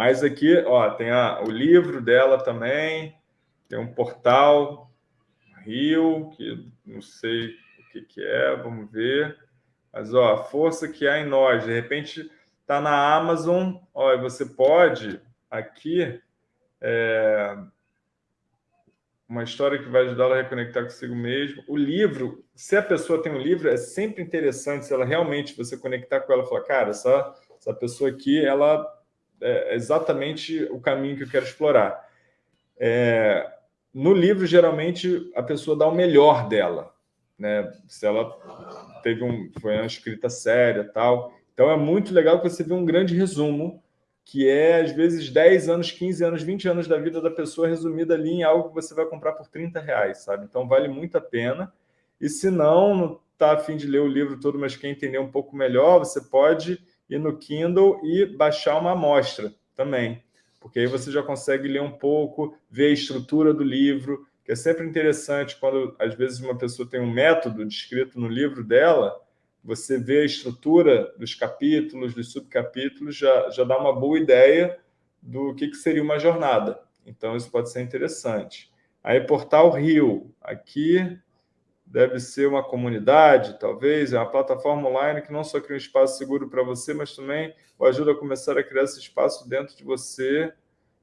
Mas aqui, ó, tem a, o livro dela também, tem um portal, Rio, que não sei o que, que é, vamos ver. Mas, ó, a força que há em nós. De repente, está na Amazon. Ó, você pode, aqui, é, uma história que vai ajudá-la a reconectar consigo mesmo. O livro, se a pessoa tem um livro, é sempre interessante se ela realmente, você conectar com ela e falar, cara, essa, essa pessoa aqui, ela é exatamente o caminho que eu quero explorar. É, no livro, geralmente, a pessoa dá o melhor dela, né? Se ela teve um, foi uma escrita séria tal. Então, é muito legal que você vê um grande resumo, que é, às vezes, 10 anos, 15 anos, 20 anos da vida da pessoa resumida ali em algo que você vai comprar por 30 reais, sabe? Então, vale muito a pena. E se não, não está afim de ler o livro todo, mas quer entender um pouco melhor, você pode ir no Kindle e baixar uma amostra também porque aí você já consegue ler um pouco, ver a estrutura do livro, que é sempre interessante quando, às vezes, uma pessoa tem um método descrito no livro dela, você vê a estrutura dos capítulos, dos subcapítulos, já, já dá uma boa ideia do que, que seria uma jornada. Então, isso pode ser interessante. Aí, Portal Rio. Aqui deve ser uma comunidade, talvez, é uma plataforma online que não só cria um espaço seguro para você, mas também o ajuda a começar a criar esse espaço dentro de você.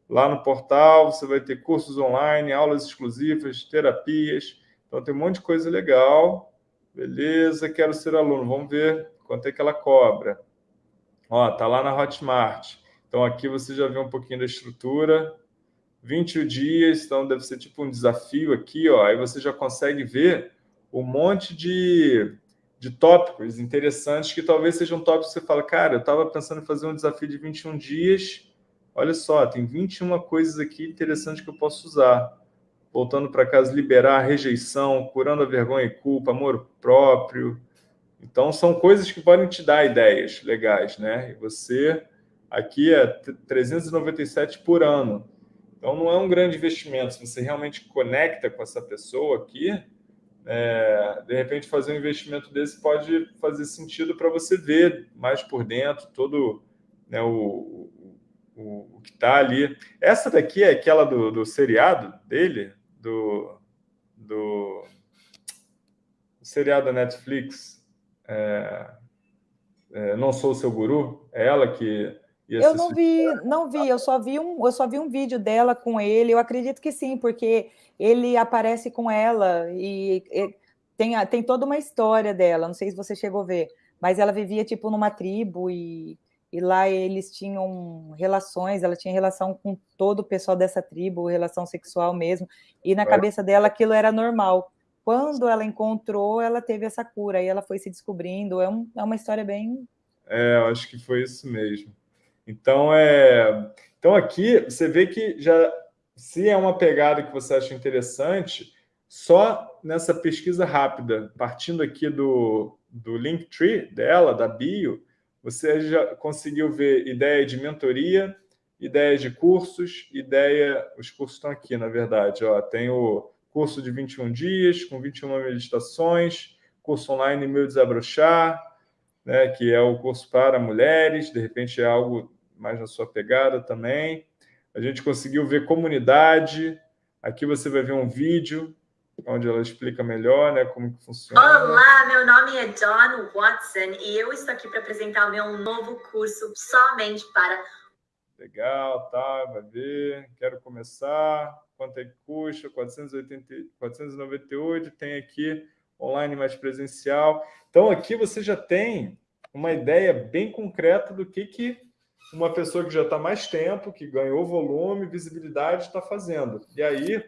Lá no portal você vai ter cursos online, aulas exclusivas, terapias. Então tem um monte de coisa legal. Beleza, quero ser aluno. Vamos ver quanto é que ela cobra. Ó, tá lá na Hotmart. Então aqui você já vê um pouquinho da estrutura. 21 dias, então deve ser tipo um desafio aqui, ó. Aí você já consegue ver um monte de, de tópicos interessantes que talvez sejam tópicos que você fala, cara, eu estava pensando em fazer um desafio de 21 dias, olha só, tem 21 coisas aqui interessantes que eu posso usar. Voltando para casa, liberar a rejeição, curando a vergonha e culpa, amor próprio. Então, são coisas que podem te dar ideias legais, né? E você, aqui é 397 por ano. Então, não é um grande investimento. Se você realmente conecta com essa pessoa aqui, é, de repente fazer um investimento desse pode fazer sentido para você ver mais por dentro todo né, o, o, o que está ali. Essa daqui é aquela do, do seriado dele, do, do, do seriado da Netflix, é, é, Não Sou Seu Guru, é ela que eu não vi, não vi, eu só vi um, eu só vi um vídeo dela com ele. Eu acredito que sim, porque ele aparece com ela e, e tem, tem toda uma história dela. Não sei se você chegou a ver, mas ela vivia tipo numa tribo e, e lá eles tinham relações. Ela tinha relação com todo o pessoal dessa tribo, relação sexual mesmo. E na é. cabeça dela aquilo era normal. Quando ela encontrou, ela teve essa cura e ela foi se descobrindo. É, um, é uma história bem. É, eu acho que foi isso mesmo. Então, é... então aqui você vê que já se é uma pegada que você acha interessante, só nessa pesquisa rápida, partindo aqui do, do Linktree dela, da bio, você já conseguiu ver ideia de mentoria, ideia de cursos, ideia... Os cursos estão aqui, na verdade. Ó, tem o curso de 21 dias, com 21 meditações, curso online Meu Desabrochar, né, que é o curso para mulheres, de repente é algo mais na sua pegada também. A gente conseguiu ver comunidade. Aqui você vai ver um vídeo onde ela explica melhor né, como que funciona. Olá, meu nome é John Watson e eu estou aqui para apresentar o meu novo curso somente para... Legal, tá, vai ver. Quero começar. Quanto é que custa? 480, 498. Tem aqui online mais presencial. Então, aqui você já tem uma ideia bem concreta do que, que uma pessoa que já está mais tempo, que ganhou volume, visibilidade, está fazendo. E aí,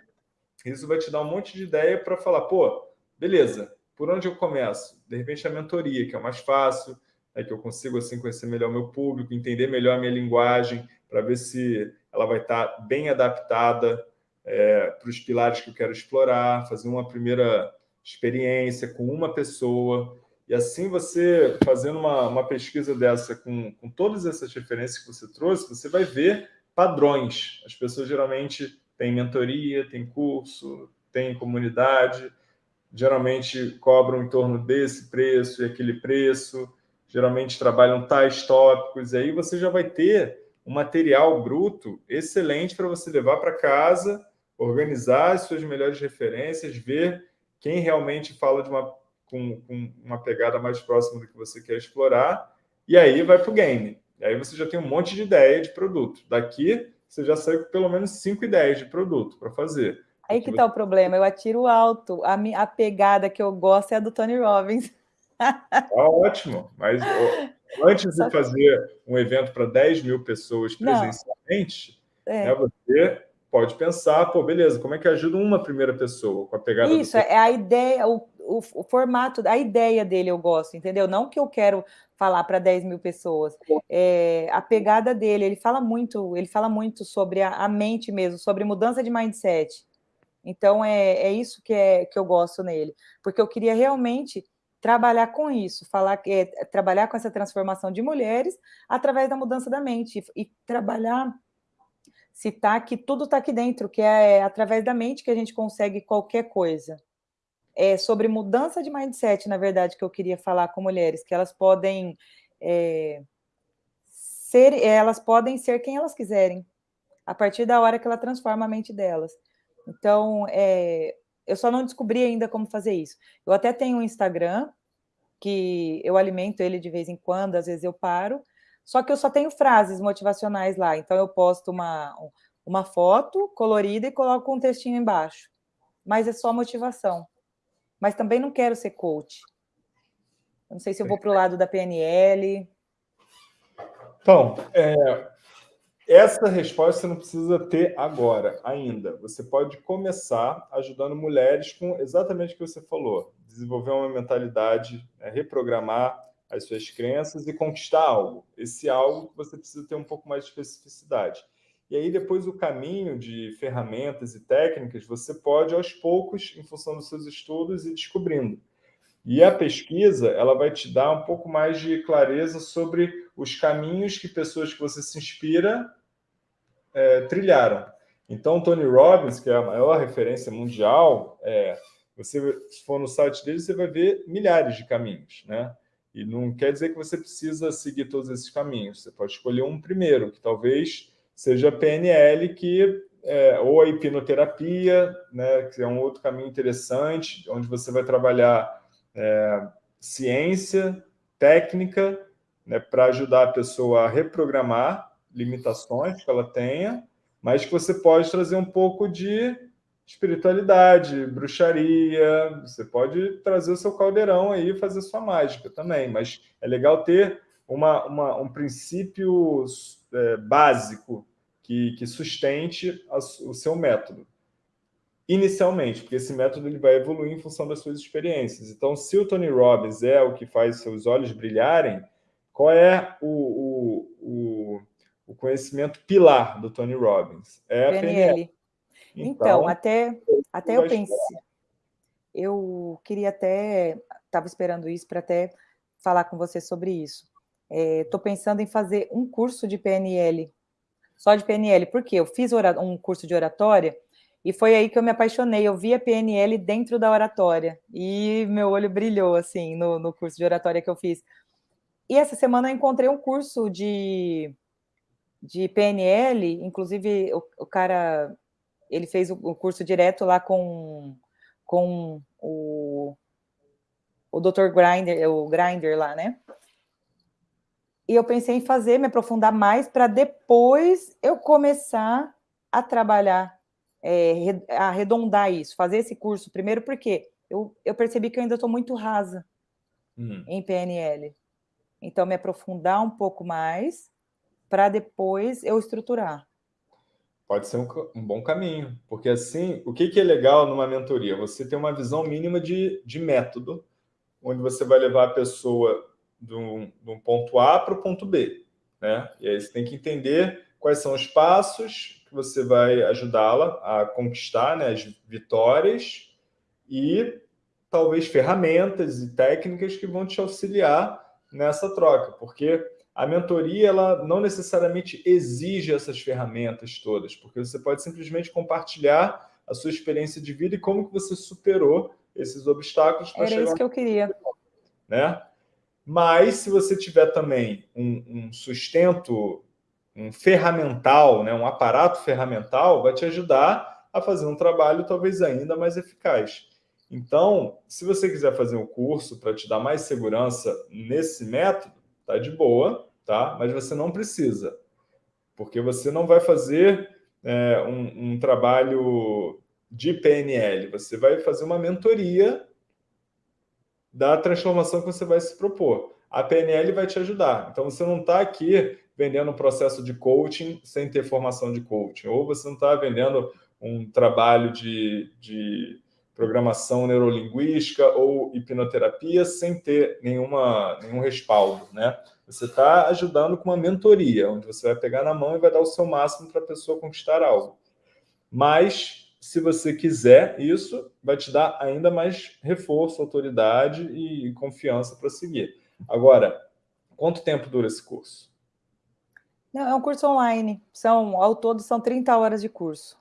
isso vai te dar um monte de ideia para falar, pô, beleza, por onde eu começo? De repente, a mentoria, que é mais fácil, é que eu consigo assim conhecer melhor o meu público, entender melhor a minha linguagem, para ver se ela vai estar tá bem adaptada é, para os pilares que eu quero explorar, fazer uma primeira experiência com uma pessoa, e assim você, fazendo uma, uma pesquisa dessa com, com todas essas referências que você trouxe, você vai ver padrões. As pessoas geralmente têm mentoria, têm curso, têm comunidade, geralmente cobram em torno desse preço e aquele preço, geralmente trabalham tais tópicos, e aí você já vai ter um material bruto excelente para você levar para casa, organizar as suas melhores referências, ver quem realmente fala de uma com, com uma pegada mais próxima do que você quer explorar, e aí vai para o game. E aí você já tem um monte de ideia de produto. Daqui, você já sai com pelo menos cinco ideias de produto para fazer. Aí que está o problema, eu atiro alto. A, minha, a pegada que eu gosto é a do Tony Robbins. Tá ótimo, mas antes de fazer um evento para 10 mil pessoas presencialmente, é. né, você pode pensar, pô, beleza, como é que ajuda uma primeira pessoa com a pegada Isso, é a ideia, o, o, o, formato, a ideia dele eu gosto, entendeu? Não que eu quero falar para 10 mil pessoas. É, a pegada dele, ele fala muito, ele fala muito sobre a, a mente mesmo, sobre mudança de mindset. Então, é, é isso que, é, que eu gosto nele, porque eu queria realmente trabalhar com isso, falar é, trabalhar com essa transformação de mulheres através da mudança da mente e, e trabalhar citar que tudo está aqui dentro, que é através da mente que a gente consegue qualquer coisa. É sobre mudança de mindset, na verdade, que eu queria falar com mulheres, que elas podem é, ser, elas podem ser quem elas quiserem, a partir da hora que ela transforma a mente delas. Então, é, eu só não descobri ainda como fazer isso. Eu até tenho um Instagram, que eu alimento ele de vez em quando, às vezes eu paro, só que eu só tenho frases motivacionais lá, então eu posto uma, uma foto colorida e coloco um textinho embaixo. Mas é só motivação. Mas também não quero ser coach. Eu não sei se eu vou para o lado da PNL. Então, é, essa resposta você não precisa ter agora, ainda. Você pode começar ajudando mulheres com exatamente o que você falou. Desenvolver uma mentalidade, é, reprogramar as suas crenças e conquistar algo. Esse algo você precisa ter um pouco mais de especificidade. E aí, depois, o caminho de ferramentas e técnicas, você pode, aos poucos, em função dos seus estudos, ir descobrindo. E a pesquisa, ela vai te dar um pouco mais de clareza sobre os caminhos que pessoas que você se inspira é, trilharam. Então, Tony Robbins, que é a maior referência mundial, é, Você, se for no site dele, você vai ver milhares de caminhos, né? E não quer dizer que você precisa seguir todos esses caminhos. Você pode escolher um primeiro, que talvez seja a PNL, que é, ou a hipnoterapia, né, que é um outro caminho interessante, onde você vai trabalhar é, ciência, técnica, né, para ajudar a pessoa a reprogramar limitações que ela tenha, mas que você pode trazer um pouco de espiritualidade, bruxaria, você pode trazer o seu caldeirão aí e fazer sua mágica também, mas é legal ter uma, uma um princípio é, básico que, que sustente a, o seu método. Inicialmente, porque esse método ele vai evoluir em função das suas experiências. Então, se o Tony Robbins é o que faz seus olhos brilharem, qual é o, o, o, o conhecimento pilar do Tony Robbins? É a PNL. Então, então, até, até eu pensei, eu queria até, estava esperando isso para até falar com você sobre isso. Estou é, pensando em fazer um curso de PNL só de PNL, porque eu fiz um curso de oratória e foi aí que eu me apaixonei. Eu vi a PNL dentro da oratória e meu olho brilhou, assim, no, no curso de oratória que eu fiz. E essa semana eu encontrei um curso de, de PNL, inclusive o, o cara, ele fez o, curso direto lá com, com o, o Dr. Grinder, o Grinder lá, né? E eu pensei em fazer, me aprofundar mais, para depois eu começar a trabalhar, é, arredondar isso, fazer esse curso primeiro, porque eu, eu percebi que eu ainda estou muito rasa uhum. em PNL. Então, me aprofundar um pouco mais, para depois eu estruturar. Pode ser um, um, bom caminho, porque assim, o que, que é legal numa mentoria? Você tem uma visão mínima de, de método, onde você vai levar a pessoa de um, de um ponto A para o ponto B. Né? E aí você tem que entender quais são os passos que você vai ajudá-la a conquistar né, as vitórias e talvez ferramentas e técnicas que vão te auxiliar nessa troca, porque a mentoria ela não necessariamente exige essas ferramentas todas, porque você pode simplesmente compartilhar a sua experiência de vida e como que você superou esses obstáculos para chegar... Era isso que eu queria. Né? Mas se você tiver também um, um sustento, um ferramental, né, um aparato ferramental, vai te ajudar a fazer um trabalho talvez ainda mais eficaz. Então, se você quiser fazer um curso para te dar mais segurança nesse método, tá de boa, tá? Mas você não precisa, porque você não vai fazer é, um, um trabalho de PNL, você vai fazer uma mentoria da transformação que você vai se propor. A PNL vai te ajudar. Então, você não está aqui vendendo um processo de coaching sem ter formação de coaching, ou você não está vendendo um trabalho de, de programação neurolinguística ou hipnoterapia sem ter nenhuma, nenhum respaldo, né? Você está ajudando com uma mentoria, onde você vai pegar na mão e vai dar o seu máximo para a pessoa conquistar algo. Mas se você quiser isso, vai te dar ainda mais reforço, autoridade e confiança para seguir. Agora, quanto tempo dura esse curso? Não, é um curso online. São, ao todo, são 30 horas de curso.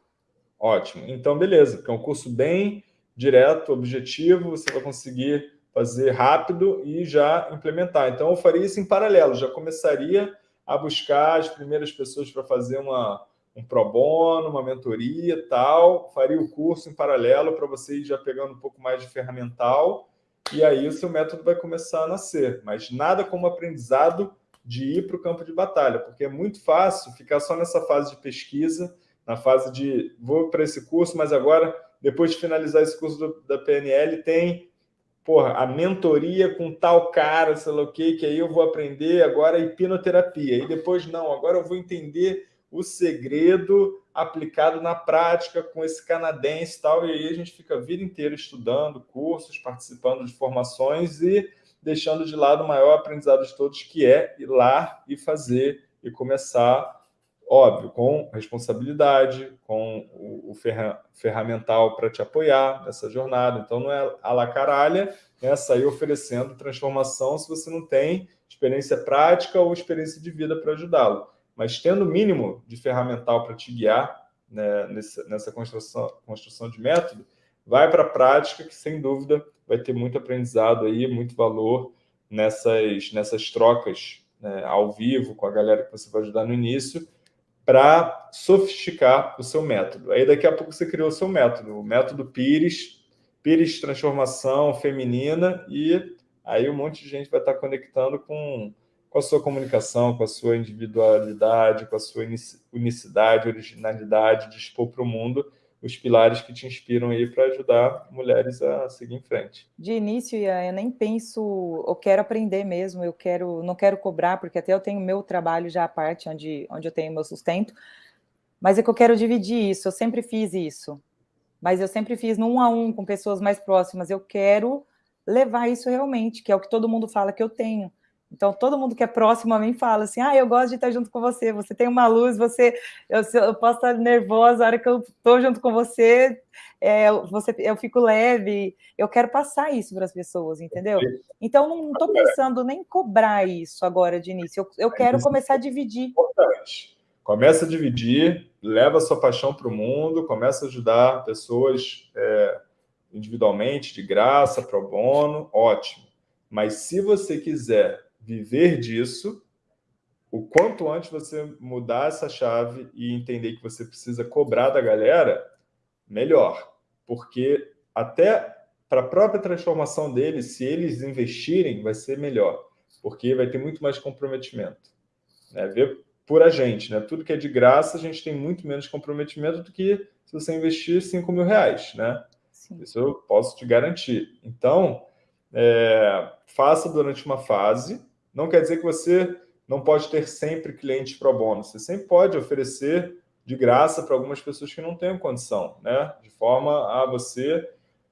Ótimo. Então, beleza, porque é um curso bem direto, objetivo, você vai conseguir fazer rápido e já implementar. Então, eu faria isso em paralelo, já começaria a buscar as primeiras pessoas para fazer uma, um pro bono, uma mentoria tal, faria o curso em paralelo para você ir já pegando um pouco mais de ferramental, e aí o seu método vai começar a nascer. Mas nada como aprendizado de ir para o campo de batalha, porque é muito fácil ficar só nessa fase de pesquisa, na fase de vou para esse curso, mas agora, depois de finalizar esse curso do, da PNL, tem porra, a mentoria com tal cara, sei lá o que, que aí eu vou aprender agora hipnoterapia. E depois, não, agora eu vou entender o segredo aplicado na prática com esse canadense e tal, e aí a gente fica a vida inteira estudando cursos, participando de formações e deixando de lado o maior aprendizado de todos, que é ir lá e fazer e começar, óbvio, com responsabilidade, com o, ferra ferramental para te apoiar nessa jornada. Então, não é a la caralha né, sair oferecendo transformação se você não tem experiência prática ou experiência de vida para ajudá-lo mas tendo o mínimo de ferramental para te guiar né, nessa, nessa construção, construção de método, vai para a prática, que sem dúvida vai ter muito aprendizado aí, muito valor nessas, nessas trocas né, ao vivo com a galera que você vai ajudar no início, para sofisticar o seu método. Aí daqui a pouco você criou o seu método, o método Pires, Pires Transformação Feminina, e aí um monte de gente vai estar conectando com, com a sua comunicação, com a sua individualidade, com a sua unicidade, originalidade, de expor para o mundo os pilares que te inspiram aí para ajudar mulheres a seguir em frente. De início, eu nem penso, eu quero aprender mesmo, eu quero, não quero cobrar, porque até eu tenho meu trabalho já à parte, onde, onde eu tenho meu sustento, mas é que eu quero dividir isso, eu sempre fiz isso, mas eu sempre fiz no um a um com pessoas mais próximas, eu quero levar isso realmente, que é o que todo mundo fala que eu tenho, então, todo mundo que é próximo a mim fala assim, ah, eu gosto de estar junto com você, você tem uma luz, você, eu, eu posso estar nervosa, a hora que eu estou junto com você, é, você, eu fico leve, eu quero passar isso para as pessoas, entendeu? Então, não estou pensando nem em cobrar isso agora de início, eu, eu quero começar a dividir. Importante. Começa a dividir, leva a sua paixão para o mundo, começa a ajudar pessoas é, individualmente, de graça, pro bono, ótimo. Mas se você quiser viver disso, o quanto antes você mudar essa chave e entender que você precisa cobrar da galera, melhor. Porque até para a própria transformação deles, se eles investirem, vai ser melhor. Porque vai ter muito mais comprometimento. Né? Ver por a gente, né? Tudo que é de graça, a gente tem muito menos comprometimento do que se você investir 5 mil reais, né? Sim. Isso eu posso te garantir. Então, é, faça durante uma fase, não quer dizer que você não pode ter sempre clientes pro bono. Você sempre pode oferecer de graça para algumas pessoas que não têm condição, né? De forma a você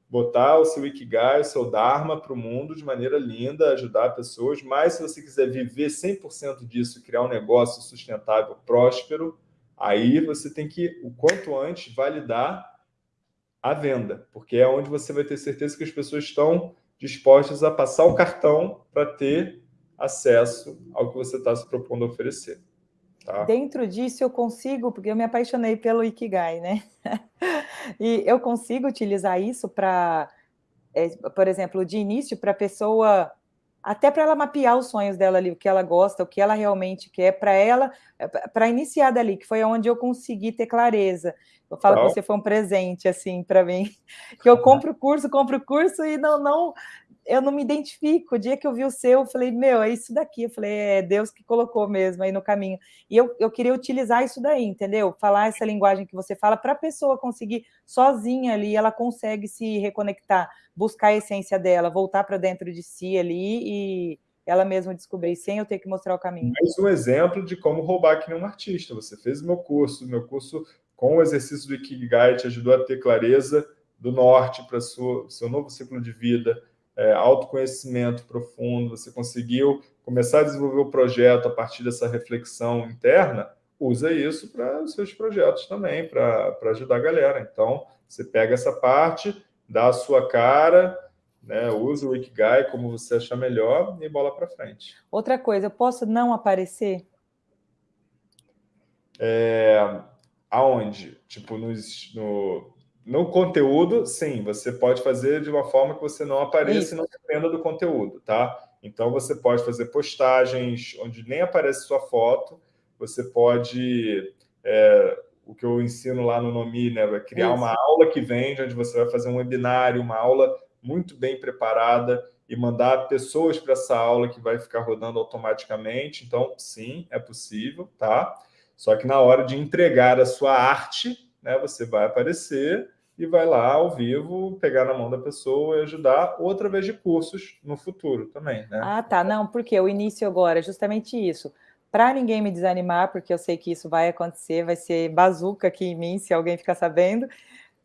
botar o seu Ikigai, o seu Dharma para o mundo de maneira linda, ajudar pessoas, mas se você quiser viver 100% disso, criar um negócio sustentável, próspero, aí você tem que, o quanto antes, validar a venda, porque é onde você vai ter certeza que as pessoas estão dispostas a passar o cartão para ter acesso ao que você está se propondo a oferecer. Tá? Dentro disso eu consigo, porque eu me apaixonei pelo Ikigai, né? e eu consigo utilizar isso para, é, por exemplo, de início, para a pessoa, até para ela mapear os sonhos dela ali, o que ela gosta, o que ela realmente quer, para ela, para iniciar dali, que foi onde eu consegui ter clareza. Eu falo que você foi um presente, assim, para mim. Que eu compro o curso, compro o curso e não, não, eu não me identifico. O dia que eu vi o seu, eu falei, meu, é isso daqui. Eu falei, é Deus que colocou mesmo aí no caminho. E eu, eu queria utilizar isso daí, entendeu? Falar essa linguagem que você fala para a pessoa conseguir sozinha ali, ela consegue se reconectar, buscar a essência dela, voltar para dentro de si ali e ela mesma descobrir, sem eu ter que mostrar o caminho. Mais um exemplo de como roubar que nem um artista. Você fez o meu curso, meu curso com o exercício do Ikigai te ajudou a ter clareza do norte para o seu novo ciclo de vida, é, autoconhecimento profundo, você conseguiu começar a desenvolver o projeto a partir dessa reflexão interna, usa isso para os seus projetos também, para ajudar a galera. Então, você pega essa parte, dá a sua cara, né, usa o Ikigai como você achar melhor e bola para frente. Outra coisa, eu posso não aparecer? É, aonde? Tipo, nos, no, no conteúdo, sim, você pode fazer de uma forma que você não apareça Isso. e não dependa do conteúdo, tá? Então, você pode fazer postagens onde nem aparece sua foto, você pode... É, o que eu ensino lá no Nomi, né? Vai criar Isso. uma aula que vende, onde você vai fazer um webinário, uma aula muito bem preparada e mandar pessoas para essa aula que vai ficar rodando automaticamente. Então, sim, é possível, tá? Só que na hora de entregar a sua arte, né, você vai aparecer e vai lá ao vivo pegar na mão da pessoa e ajudar, ou através de cursos no futuro também, né? Ah, tá. Não, porque o início agora é justamente isso. Para ninguém me desanimar, porque eu sei que isso vai acontecer, vai ser bazuca aqui em mim, se alguém ficar sabendo.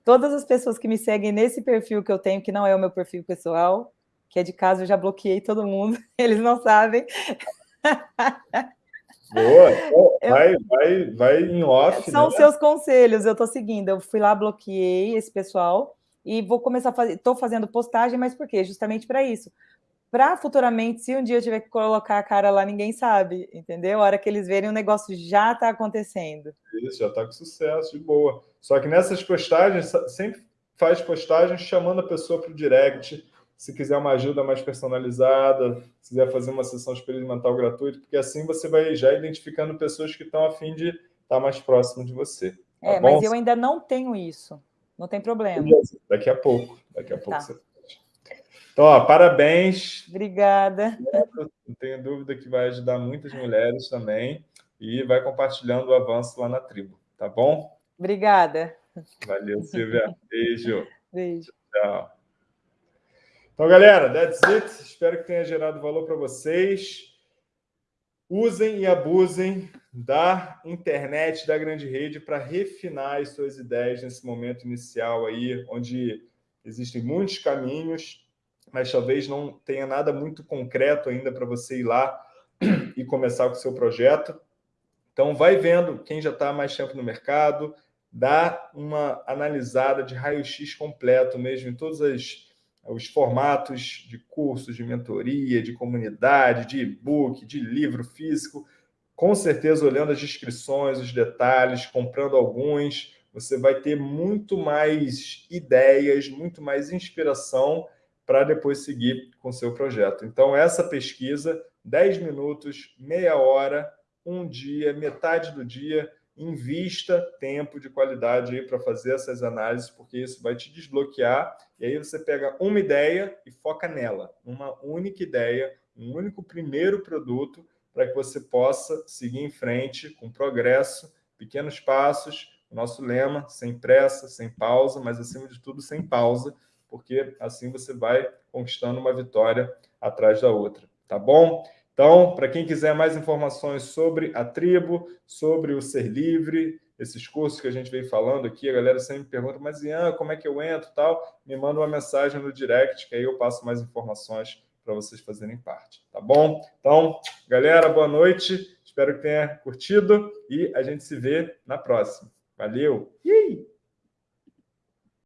Todas as pessoas que me seguem nesse perfil que eu tenho, que não é o meu perfil pessoal, que é de casa, eu já bloqueei todo mundo, eles não sabem. Boa, vai, vai, vai em off. São né? seus conselhos, eu estou seguindo. Eu fui lá, bloqueei esse pessoal e vou começar a fazer. Estou fazendo postagem, mas por quê? Justamente para isso. Para futuramente, se um dia eu tiver que colocar a cara lá, ninguém sabe, entendeu? A hora que eles verem, o negócio já está acontecendo. Isso, já está com sucesso, de boa. Só que nessas postagens, sempre faz postagem chamando a pessoa para o direct, se quiser uma ajuda mais personalizada, se quiser fazer uma sessão experimental gratuita, porque assim você vai já identificando pessoas que estão a fim de estar mais próximo de você. Tá é, bom? mas eu ainda não tenho isso. Não tem problema. Daqui a pouco. Daqui a pouco tá. você então, ó, parabéns. Obrigada. Não tenho dúvida que vai ajudar muitas mulheres também e vai compartilhando o avanço lá na tribo, tá bom? Obrigada. Valeu, Silvia. Beijo. Beijo. Tchau. Então, galera, that's it. Espero que tenha gerado valor para vocês. Usem e abusem da internet, da grande rede, para refinar as suas ideias nesse momento inicial aí, onde existem muitos caminhos, mas talvez não tenha nada muito concreto ainda para você ir lá e começar com o seu projeto. Então, vai vendo quem já está mais tempo no mercado, dá uma analisada de raio-x completo mesmo em todos as os formatos de cursos, de mentoria, de comunidade, de e-book, de livro físico. Com certeza, olhando as descrições, os detalhes, comprando alguns, você vai ter muito mais ideias, muito mais inspiração para depois seguir com o seu projeto. Então, essa pesquisa, 10 minutos, meia hora, um dia, metade do dia, invista tempo de qualidade aí para fazer essas análises, porque isso vai te desbloquear, e aí você pega uma ideia e foca nela, uma única ideia, um único primeiro produto, para que você possa seguir em frente com progresso, pequenos passos, nosso lema, sem pressa, sem pausa, mas acima de tudo, sem pausa, porque assim você vai conquistando uma vitória atrás da outra, tá bom? Então, para quem quiser mais informações sobre a tribo, sobre o Ser Livre, esses cursos que a gente vem falando aqui, a galera sempre pergunta, mas Ian, como é que eu entro tal? Me manda uma mensagem no direct, que aí eu passo mais informações para vocês fazerem parte, tá bom? Então, galera, boa noite, espero que tenha curtido e a gente se vê na próxima. Valeu!